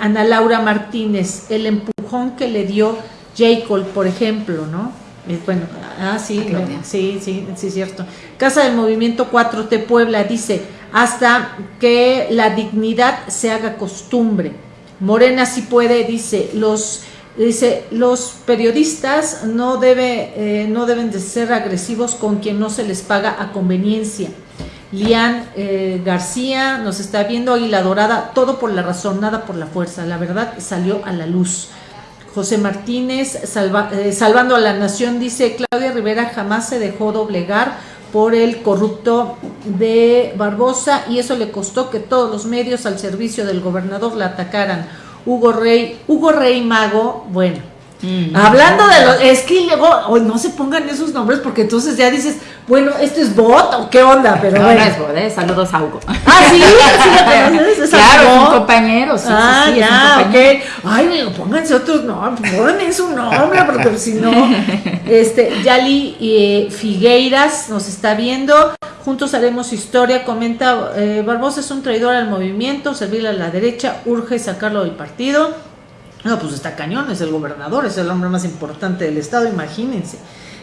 Ana Laura Martínez, el empujón que le dio Jacob, por ejemplo, ¿no? Eh, bueno, ah, sí, sí, sí, sí, cierto. Casa del Movimiento 4T Puebla dice, hasta que la dignidad se haga costumbre. Morena sí puede, dice, los Dice, los periodistas no, debe, eh, no deben de ser agresivos con quien no se les paga a conveniencia. Lian eh, García nos está viendo, la Dorada, todo por la razón, nada por la fuerza. La verdad salió a la luz. José Martínez, eh, salvando a la nación, dice, Claudia Rivera jamás se dejó doblegar por el corrupto de Barbosa y eso le costó que todos los medios al servicio del gobernador la atacaran Hugo Rey, Hugo Rey Mago, bueno. Mm. Hablando de los, es que luego hoy no se pongan esos nombres porque entonces ya dices, bueno, ¿esto es bot o qué onda? Pero no, no es bot, ¿eh? saludos a Hugo. Ah, sí, sí, es claro, es un compañero, sí, ah, sí, ya, ok. Ay, pónganse otros nombres, pónganme su nombre, porque si no, este, Yali eh, Figueiras nos está viendo, Juntos haremos historia, comenta eh, Barbosa es un traidor al movimiento, servirle a la derecha, urge sacarlo del partido. No, pues está cañón, es el gobernador, es el hombre más importante del estado, imagínense.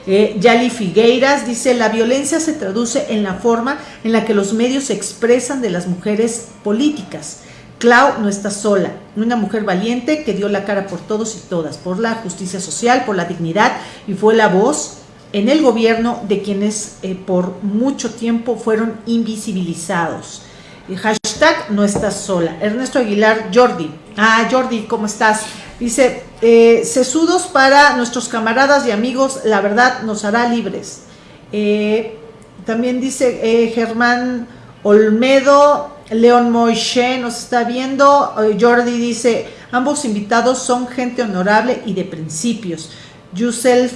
Eh, Yali Figueiras dice, la violencia se traduce en la forma en la que los medios se expresan de las mujeres políticas. Clau no está sola, una mujer valiente que dio la cara por todos y todas, por la justicia social, por la dignidad y fue la voz en el gobierno de quienes eh, por mucho tiempo fueron invisibilizados. Hashtag no estás sola. Ernesto Aguilar, Jordi. Ah, Jordi, ¿cómo estás? Dice, eh, sesudos para nuestros camaradas y amigos, la verdad nos hará libres. Eh, también dice eh, Germán Olmedo, León Moishe nos está viendo. Jordi dice, ambos invitados son gente honorable y de principios. Yusel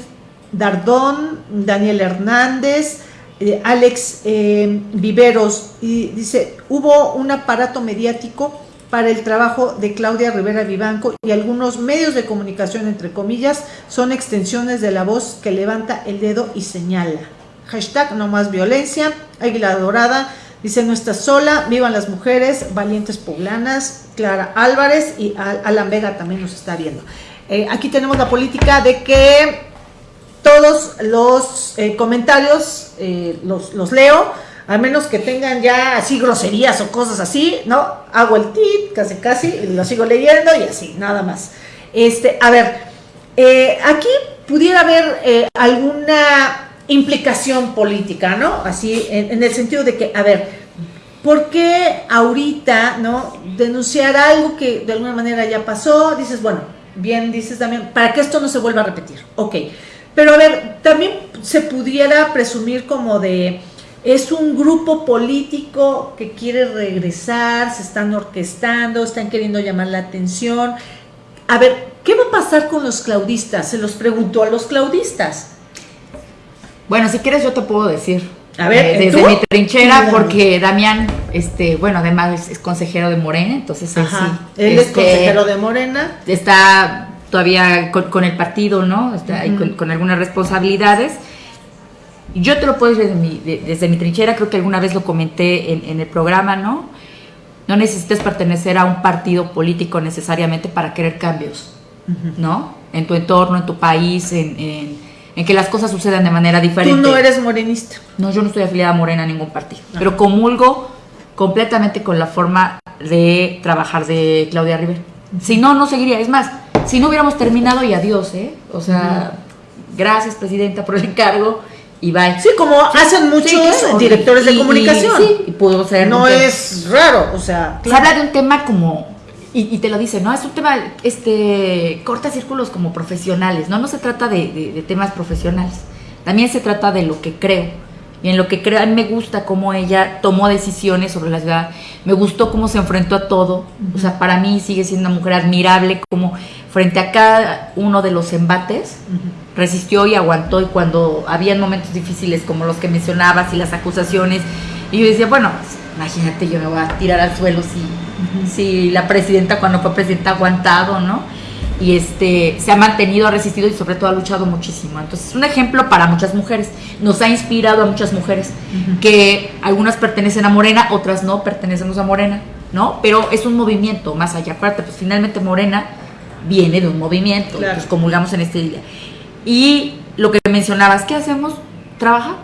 Dardón, Daniel Hernández, eh, Alex eh, Viveros, y dice, hubo un aparato mediático para el trabajo de Claudia Rivera Vivanco y algunos medios de comunicación, entre comillas, son extensiones de la voz que levanta el dedo y señala. Hashtag no más violencia, Águila Dorada, dice no está sola, vivan las mujeres, valientes poblanas, Clara Álvarez y Alan Vega también nos está viendo. Eh, aquí tenemos la política de que todos los eh, comentarios eh, los, los, leo, a menos que tengan ya así groserías o cosas así, ¿no? Hago el tit, casi casi, lo sigo leyendo y así, nada más. Este, a ver, eh, aquí pudiera haber alguna implicación política, ¿no? Así, en, en, el sentido de que, a ver, ¿por qué ahorita, ¿no? Denunciar algo que de alguna manera ya pasó, dices, bueno, bien dices también, para que esto no se vuelva a repetir, ok. Pero a ver, también se pudiera presumir como de, es un grupo político que quiere regresar, se están orquestando, están queriendo llamar la atención. A ver, ¿qué va a pasar con los claudistas? Se los preguntó a los claudistas. Bueno, si quieres yo te puedo decir. A ver, eh, desde ¿tú? mi trinchera, porque Damián, este, bueno, además es, consejero de Morena, entonces él Ajá, sí. Él este, es consejero de Morena. Está todavía con, con, el partido, ¿no? Está ahí con, con, algunas responsabilidades. Yo te lo puedo decir desde mi, de, desde mi trinchera, creo que alguna vez lo comenté en, en, el programa, ¿no? No necesitas pertenecer a un partido político necesariamente para querer cambios, uh -huh. ¿no? En tu entorno, en tu país, en, en, en, que las cosas sucedan de manera diferente. Tú no eres morenista. No, yo no estoy afiliada a Morena a ningún partido, uh -huh. pero comulgo completamente con la forma de trabajar de Claudia Rivera. Uh -huh. Si no, no seguiría. Es más, si no hubiéramos terminado y adiós, ¿eh? O sea, uh -huh. gracias, presidenta, por el encargo y bye. Sí, como hacen muchos sí, claro. directores de y, comunicación. Y, sí, y pudo ser. No es raro, o sea. Claro. Se habla de un tema como. Y, y, te lo dice, ¿no? Es un tema, este, corta círculos como profesionales, ¿no? No se trata de, de, de temas profesionales. También se trata de lo que creo. Y en lo que creo, a mí me gusta cómo ella tomó decisiones sobre la ciudad. Me gustó cómo se enfrentó a todo. O sea, para mí sigue siendo una mujer admirable, como frente a cada uno de los embates, uh -huh. resistió y aguantó. Y cuando habían momentos difíciles como los que mencionabas y las acusaciones, y yo decía, bueno, pues, imagínate, yo me voy a tirar al suelo si, uh -huh. si la presidenta, cuando fue presidenta, ha aguantado, ¿no? Y este se ha mantenido, ha resistido y sobre todo ha luchado muchísimo. Entonces es un ejemplo para muchas mujeres. Nos ha inspirado a muchas mujeres uh -huh. que algunas pertenecen a Morena, otras no pertenecemos a Morena, ¿no? Pero es un movimiento más allá. Aparte, pues finalmente Morena viene de un movimiento, claro. pues comulgamos en este día. Y lo que mencionabas, ¿qué hacemos? Trabajar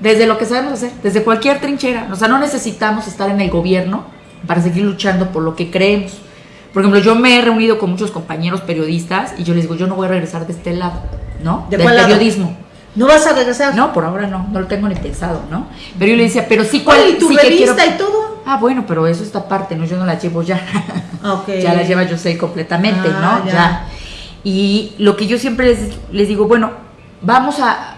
desde lo que sabemos hacer, desde cualquier trinchera. O sea, no necesitamos estar en el gobierno para seguir luchando por lo que creemos. Por ejemplo, yo me he reunido con muchos compañeros periodistas y yo les digo, yo no voy a regresar de este lado, ¿no? ¿De Del cuál periodismo. Lado? ¿No vas a regresar? No, por ahora no, no lo tengo ni pensado, ¿no? Pero yo le decía, pero sí, ¿cuál? ¿Y tu sí revista quiero... y todo? Ah, bueno, pero eso está aparte, ¿no? Yo no la llevo ya. Okay. ya la lleva yo sé completamente, ah, ¿no? Ya. ya. Y lo que yo siempre les, les digo, bueno, vamos a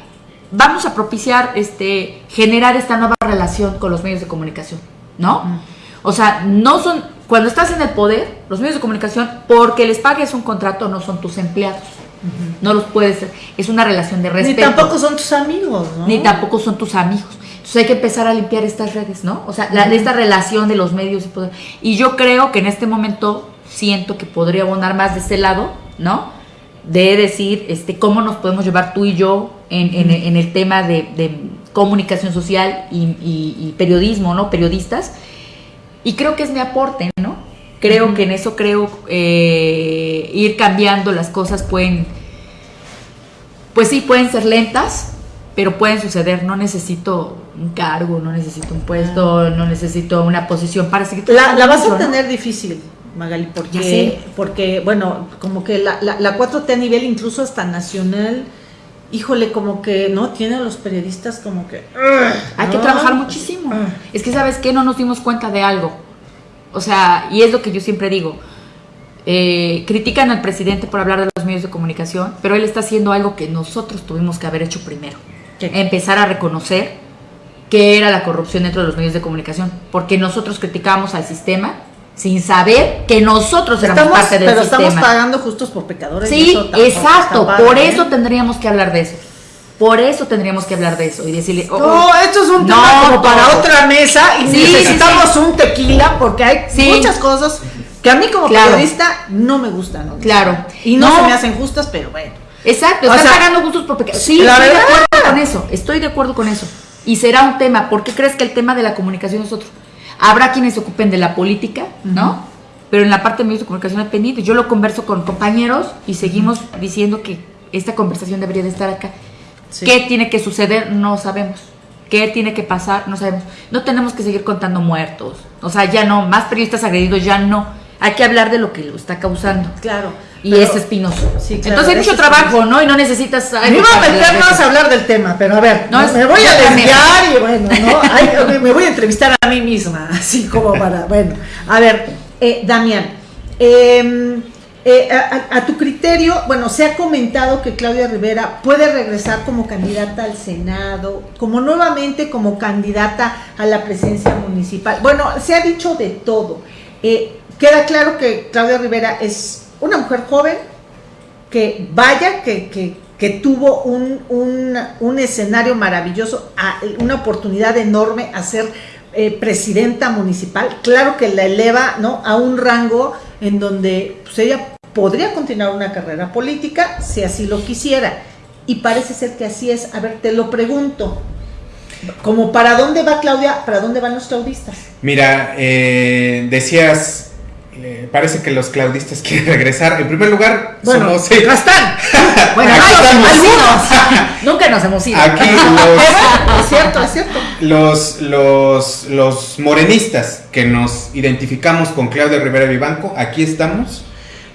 vamos a propiciar este generar esta nueva relación con los medios de comunicación, ¿no? Mm. O sea, no son cuando estás en el poder, los medios de comunicación, porque les pagues un contrato, no son tus empleados. Uh -huh. No los puedes. Es una relación de respeto. Ni tampoco son tus amigos, ¿no? Ni tampoco son tus amigos. Entonces hay que empezar a limpiar estas redes, ¿no? O sea, la, uh -huh. esta relación de los medios y poder. Y yo creo que en este momento siento que podría abonar más de ese lado, ¿no? De decir este, cómo nos podemos llevar tú y yo en, en, en el tema de, de comunicación social y, y, y periodismo, ¿no? Periodistas y creo que es mi aporte, ¿no? Creo uh -huh. que en eso creo eh, ir cambiando las cosas pueden, pues sí, pueden ser lentas, pero pueden suceder. No necesito un cargo, no necesito un puesto, -huh. no necesito una posición para seguir. La, la vas a tener ¿no? difícil. Magali, porque, porque, bueno, como que la, la, la 4T a nivel incluso hasta nacional, híjole, como que no tiene a los periodistas como que. Uh, Hay ¿no? que trabajar muchísimo. Uh. Es que, ¿sabes qué? No nos dimos cuenta de algo. O sea, y es lo que yo siempre digo. eh, critican al presidente por hablar de los medios de comunicación, pero él está haciendo algo que nosotros tuvimos que haber hecho primero. Empezar a reconocer que era la corrupción dentro de los medios de comunicación, porque nosotros criticábamos al sistema sin saber que nosotros éramos parte del pero sistema. Pero estamos pagando justos por pecadores. Sí, exacto, por ¿eh? eso tendríamos que hablar de eso. Por eso tendríamos que hablar de eso y decirle. Oh, no, esto es un tema como para otra mesa y necesitamos un tequila porque hay muchas cosas que a mí como periodista no me gustan. Claro. Y no, se me hacen justas, pero bueno. Exacto, están pagando justos por pecadores. Sí, la estoy de acuerdo con eso. Estoy de acuerdo con eso. Y será un tema. ¿Por qué crees que el tema de la comunicación es otro? Habrá quienes se ocupen de la política, ¿no? Pero en la parte de medios de comunicación es pendiente. Yo lo converso con compañeros y seguimos diciendo que esta conversación debería de estar acá. ¿Qué tiene que suceder? No sabemos. ¿Qué tiene que pasar? No sabemos. No tenemos que seguir contando muertos. O sea, ya no. Más periodistas agredidos, ya no. Hay que hablar de lo que lo está causando. Claro. Y es espinoso. Entonces hay mucho trabajo, ¿no? Y no necesitas. Me iba a meternos a hablar del tema, pero a ver, no, me voy a desviar y bueno, ¿no? me voy a entrevistar a mí misma, así como para. Bueno, a ver, eh, Damián, eh, eh, a, tu criterio, bueno, se ha comentado que Claudia Rivera puede regresar como candidata al Senado, como nuevamente como candidata a la presidencia municipal. Bueno, se ha dicho de todo. Eh, queda claro que Claudia Rivera es una mujer joven, que vaya, que, que, tuvo un, un, escenario maravilloso, una oportunidad enorme a ser eh, presidenta municipal. Claro que la eleva ¿no? a un rango en donde pues, ella podría continuar una carrera política si así lo quisiera. Y parece ser que así es. A ver, te lo pregunto. Como para dónde va Claudia, para dónde van los claudistas. Mira, eh, decías eh, parece que los claudistas quieren regresar. En primer lugar, bueno, somos. están! bueno, algunos. Nunca nos hemos ido. Aquí los. es cierto, es cierto. Los, los, los morenistas que nos identificamos con Claudia Rivera Vivanco, aquí estamos.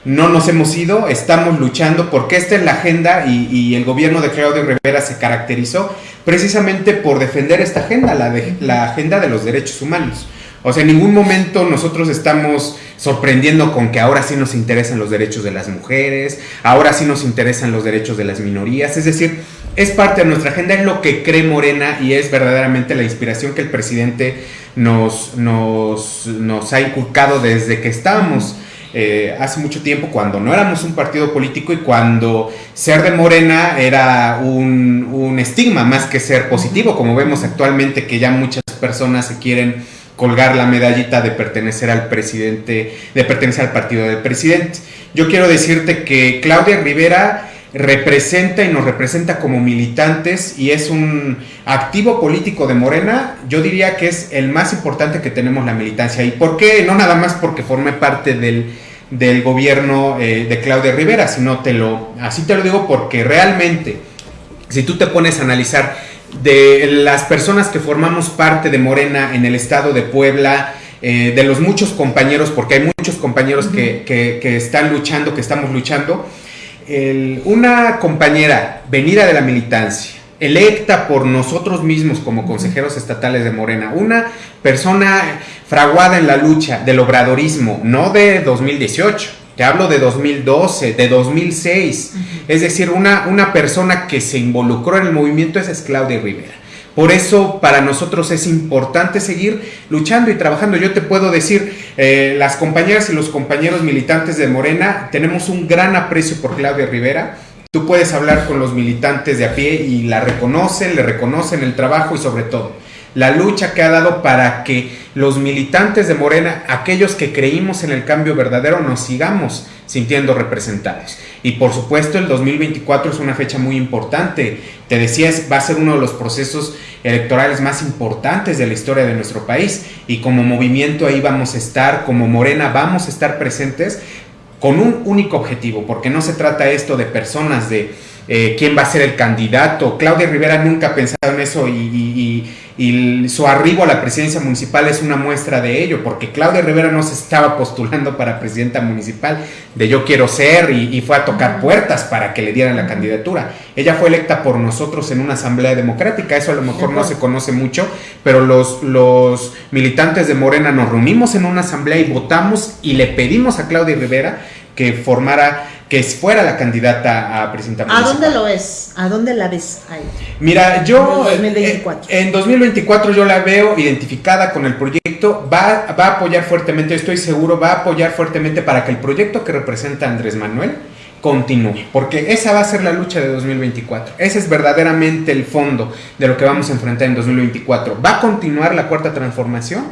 No nos hemos ido, estamos luchando porque esta es la agenda y, el gobierno de Claudia Rivera se caracterizó precisamente por defender esta agenda, la, de, la agenda de los derechos humanos. O sea, en ningún momento nosotros estamos sorprendiendo con que ahora sí nos interesan los derechos de las mujeres, ahora sí nos interesan los derechos de las minorías, es decir, es parte de nuestra agenda, es lo que cree Morena y es verdaderamente la inspiración que el presidente nos, nos, nos ha inculcado desde que estábamos. Eh, hace mucho tiempo cuando no éramos un partido político y cuando ser de Morena era un, un estigma más que ser positivo, como vemos actualmente que ya muchas personas se quieren colgar la medallita de pertenecer al presidente, de pertenecer al partido del presidente. Yo quiero decirte que Claudia Rivera representa y nos representa como militantes y es un activo político de Morena, yo diría que es el más importante que tenemos la militancia. ¿Y por qué? No nada más porque forme parte del, del gobierno eh, de Claudia Rivera, sino te lo, así te lo digo porque realmente, si tú te pones a analizar de las personas que formamos parte de Morena en el estado de Puebla, eh, de los muchos compañeros, porque hay muchos compañeros que, están luchando, que estamos luchando, una compañera venida de la militancia, electa por nosotros mismos como consejeros estatales de Morena, una persona fraguada en la lucha del obradorismo, no de 2018, te hablo de 2012, de 2006. Es decir, una, una persona que se involucró en el movimiento esa es Claudia Rivera. Por eso para nosotros es importante seguir luchando y trabajando. Yo te puedo decir, eh, las compañeras y los compañeros militantes de Morena tenemos un gran aprecio por Claudia Rivera. Tú puedes hablar con los militantes de a pie y la reconocen, le reconocen el trabajo y sobre todo la lucha que ha dado para que los militantes de Morena, aquellos que creímos en el cambio verdadero, nos sigamos sintiendo representados. Y por supuesto el 2024 es una fecha muy importante. Te decías, va a ser uno de los procesos electorales más importantes de la historia de nuestro país. Y como movimiento ahí vamos a estar, como Morena vamos a estar presentes con un único objetivo, porque no se trata esto de personas de eh, quién va a ser el candidato. Claudia Rivera nunca ha pensado en eso y, su arribo a la presidencia municipal es una muestra de ello, porque Claudia Rivera no se estaba postulando para presidenta municipal de yo quiero ser y, fue a tocar puertas para que le dieran la candidatura. Ella fue electa por nosotros en una asamblea democrática, eso a lo mejor no se conoce mucho, pero los, los militantes de Morena nos reunimos en una asamblea y votamos y le pedimos a Claudia Rivera que formara que fuera la candidata a presidenta ¿A dónde lo es? ¿A dónde la ves ahí? Mira, yo en 2024. Eh, en 2024 yo la veo identificada con el proyecto, va, va a apoyar fuertemente, estoy seguro, va a apoyar fuertemente para que el proyecto que representa Andrés Manuel continúe, porque esa va a ser la lucha de 2024. Ese es verdaderamente el fondo de lo que vamos a enfrentar en 2024. ¿Va a continuar la cuarta transformación?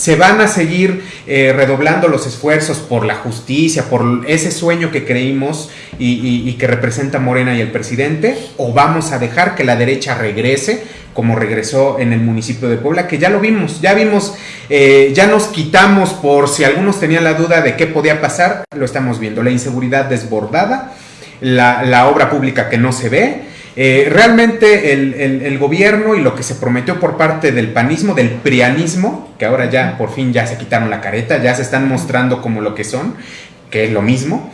se van a seguir eh, redoblando los esfuerzos por la justicia, por ese sueño que creímos y, que representa Morena y el presidente, o vamos a dejar que la derecha regrese como regresó en el municipio de Puebla, que ya lo vimos, ya vimos, eh, ya nos quitamos por si algunos tenían la duda de qué podía pasar, lo estamos viendo, la inseguridad desbordada, la, la obra pública que no se ve, eh, realmente el, gobierno y lo que se prometió por parte del panismo, del prianismo, que ahora ya por fin ya se quitaron la careta, ya se están mostrando como lo que son, que es lo mismo,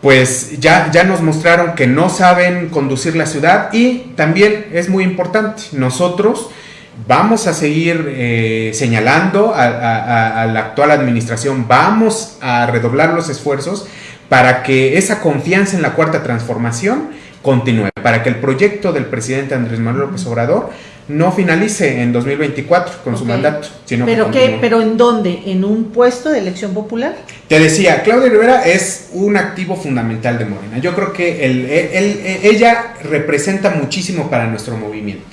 pues ya, ya nos mostraron que no saben conducir la ciudad y también es muy importante, nosotros vamos a seguir eh, señalando a la actual administración, vamos a redoblar los esfuerzos para que esa confianza en la cuarta transformación continúe, para que el proyecto del presidente Andrés Manuel López Obrador no finalice en 2024 con su mandato. Sino ¿Pero qué? ¿Pero en dónde? ¿En un puesto de elección popular? Te decía, Claudia Rivera es un activo fundamental de Morena. Yo creo que el, ella representa muchísimo para nuestro movimiento.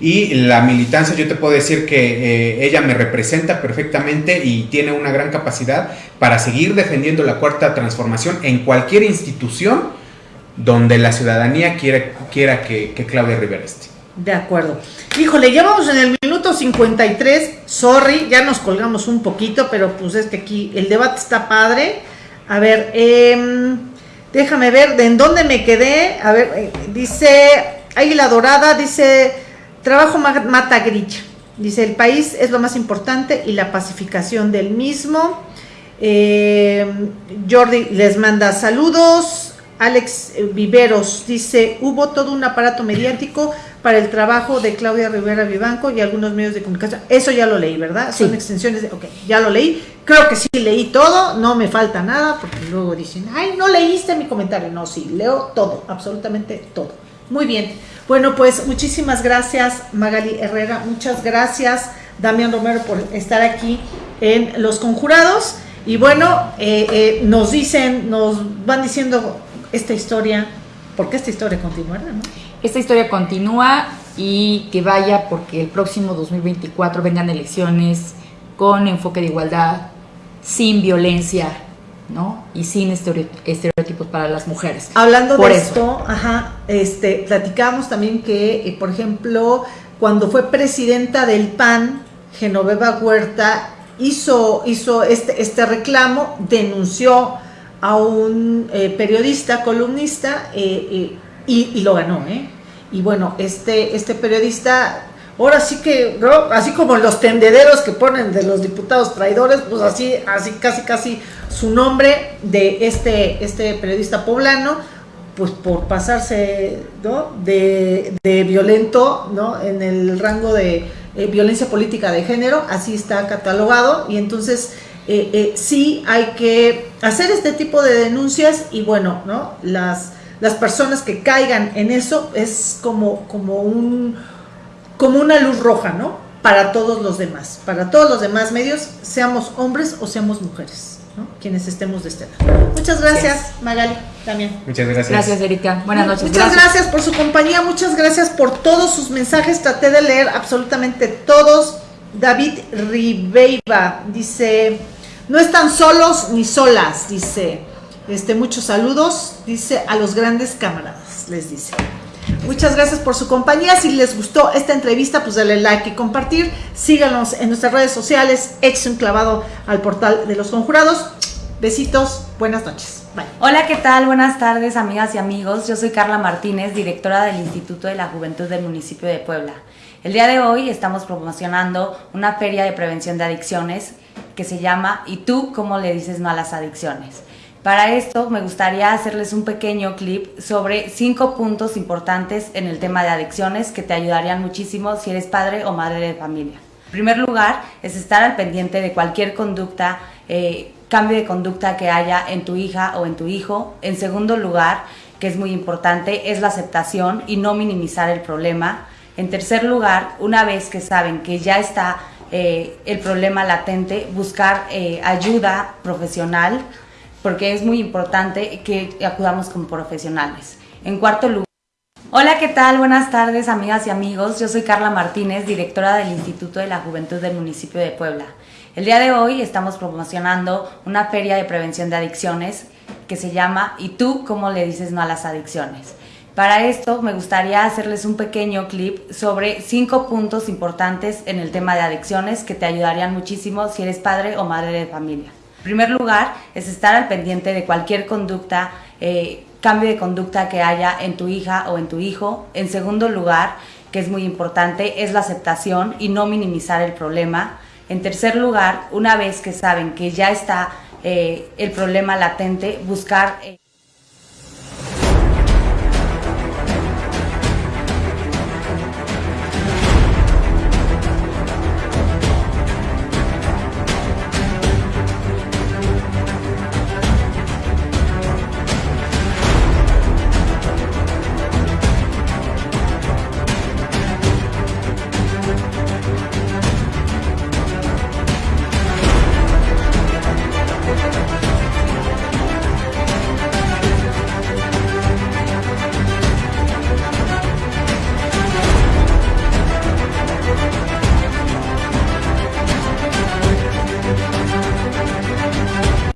Y la militancia, yo te puedo decir que eh, ella me representa perfectamente y tiene una gran capacidad para seguir defendiendo la cuarta transformación en cualquier institución donde la ciudadanía quiera que, Claudia Rivera esté. De acuerdo. Híjole, ya vamos en el minuto 53. Sorry, ya nos colgamos un poquito, pero pues es que aquí el debate está padre. A ver, em, déjame ver de en dónde me quedé. A ver, eh, dice Águila Dorada, dice trabajo mata grilla. Dice el país es lo más importante y la pacificación del mismo. Em, Jordi les manda saludos. Alex Viveros dice, hubo todo un aparato mediático para el trabajo de Claudia Rivera Vivanco y algunos medios de comunicación. Eso ya lo leí, ¿verdad? Son extensiones de, ok, ya lo leí. Creo que sí leí todo, no me falta nada, porque luego dicen, ay, no leíste mi comentario. No, sí, leo todo, absolutamente todo. Muy bien. Bueno, pues muchísimas gracias, Magali Herrera. Muchas gracias, Damián Romero, por estar aquí en Los Conjurados. Y bueno, eh, eh, nos dicen, nos van diciendo esta historia, porque esta historia continuará, ¿no? Esta historia continúa y que vaya porque el próximo 2024 vengan elecciones con enfoque de igualdad, sin violencia, ¿no? Y sin estereotipos para las mujeres. Hablando de esto, ajá, este, platicamos también que, eh, por ejemplo, cuando fue presidenta del PAN, Genoveva Huerta hizo, hizo este, este reclamo, denunció a un eh, periodista, columnista, eh, y, lo ganó, ¿eh? Y bueno, este, este periodista, ahora sí que, así como los tendederos que ponen de los diputados traidores, pues así, así casi, casi su nombre de este, este periodista poblano, pues por pasarse, ¿no? De, de violento, ¿no? En el rango de violencia política de género, así está catalogado, y entonces eh, eh, sí hay que hacer este tipo de denuncias y bueno, ¿no? Las, las personas que caigan en eso es como, como, un, como una luz roja, ¿no? Para todos los demás, para todos los demás medios, seamos hombres o seamos mujeres, ¿no? Quienes estemos de este lado. Muchas gracias, Magali, también. Muchas gracias. Gracias, Erika. Buenas noches. Muchas gracias por su compañía, muchas gracias por todos sus mensajes. Traté de leer absolutamente todos. David Ribeiva dice, no están solos ni solas, dice. Este, muchos saludos, dice a los grandes camaradas, les dice. Muchas gracias por su compañía. Si les gustó esta entrevista, pues denle like y compartir. Síganos en nuestras redes sociales. Ex un clavado al portal de los conjurados. Besitos, buenas noches. Hola, ¿qué tal? Buenas tardes, amigas y amigos. Yo soy Carla Martínez, directora del Instituto de la Juventud del municipio de Puebla. El día de hoy estamos promocionando una feria de prevención de adicciones que se llama ¿Y tú cómo le dices no a las adicciones? Para esto me gustaría hacerles un pequeño clip sobre cinco puntos importantes en el tema de adicciones que te ayudarían muchísimo si eres padre o madre de familia. En primer lugar, es estar al pendiente de cualquier conducta, eh, cambio de conducta que haya en tu hija o en tu hijo. En segundo lugar, que es muy importante, es la aceptación y no minimizar el problema. En tercer lugar, una vez que saben que ya está eh, el problema latente, buscar eh, ayuda profesional porque es muy importante que acudamos como profesionales. En cuarto lugar, Hola, ¿qué tal? Buenas tardes, amigas y amigos. Yo soy Carla Martínez, directora del Instituto de la Juventud del municipio de Puebla. El día de hoy estamos promocionando una feria de prevención de adicciones que se llama ¿Y tú cómo le dices no a las adicciones? Para esto me gustaría hacerles un pequeño clip sobre cinco puntos importantes en el tema de adicciones que te ayudarían muchísimo si eres padre o madre de familia primer lugar es estar al pendiente de cualquier conducta, eh, cambio de conducta que haya en tu hija o en tu hijo. En segundo lugar, que es muy importante, es la aceptación y no minimizar el problema. En tercer lugar, una vez que saben que ya está eh, el problema latente, buscar... Eh,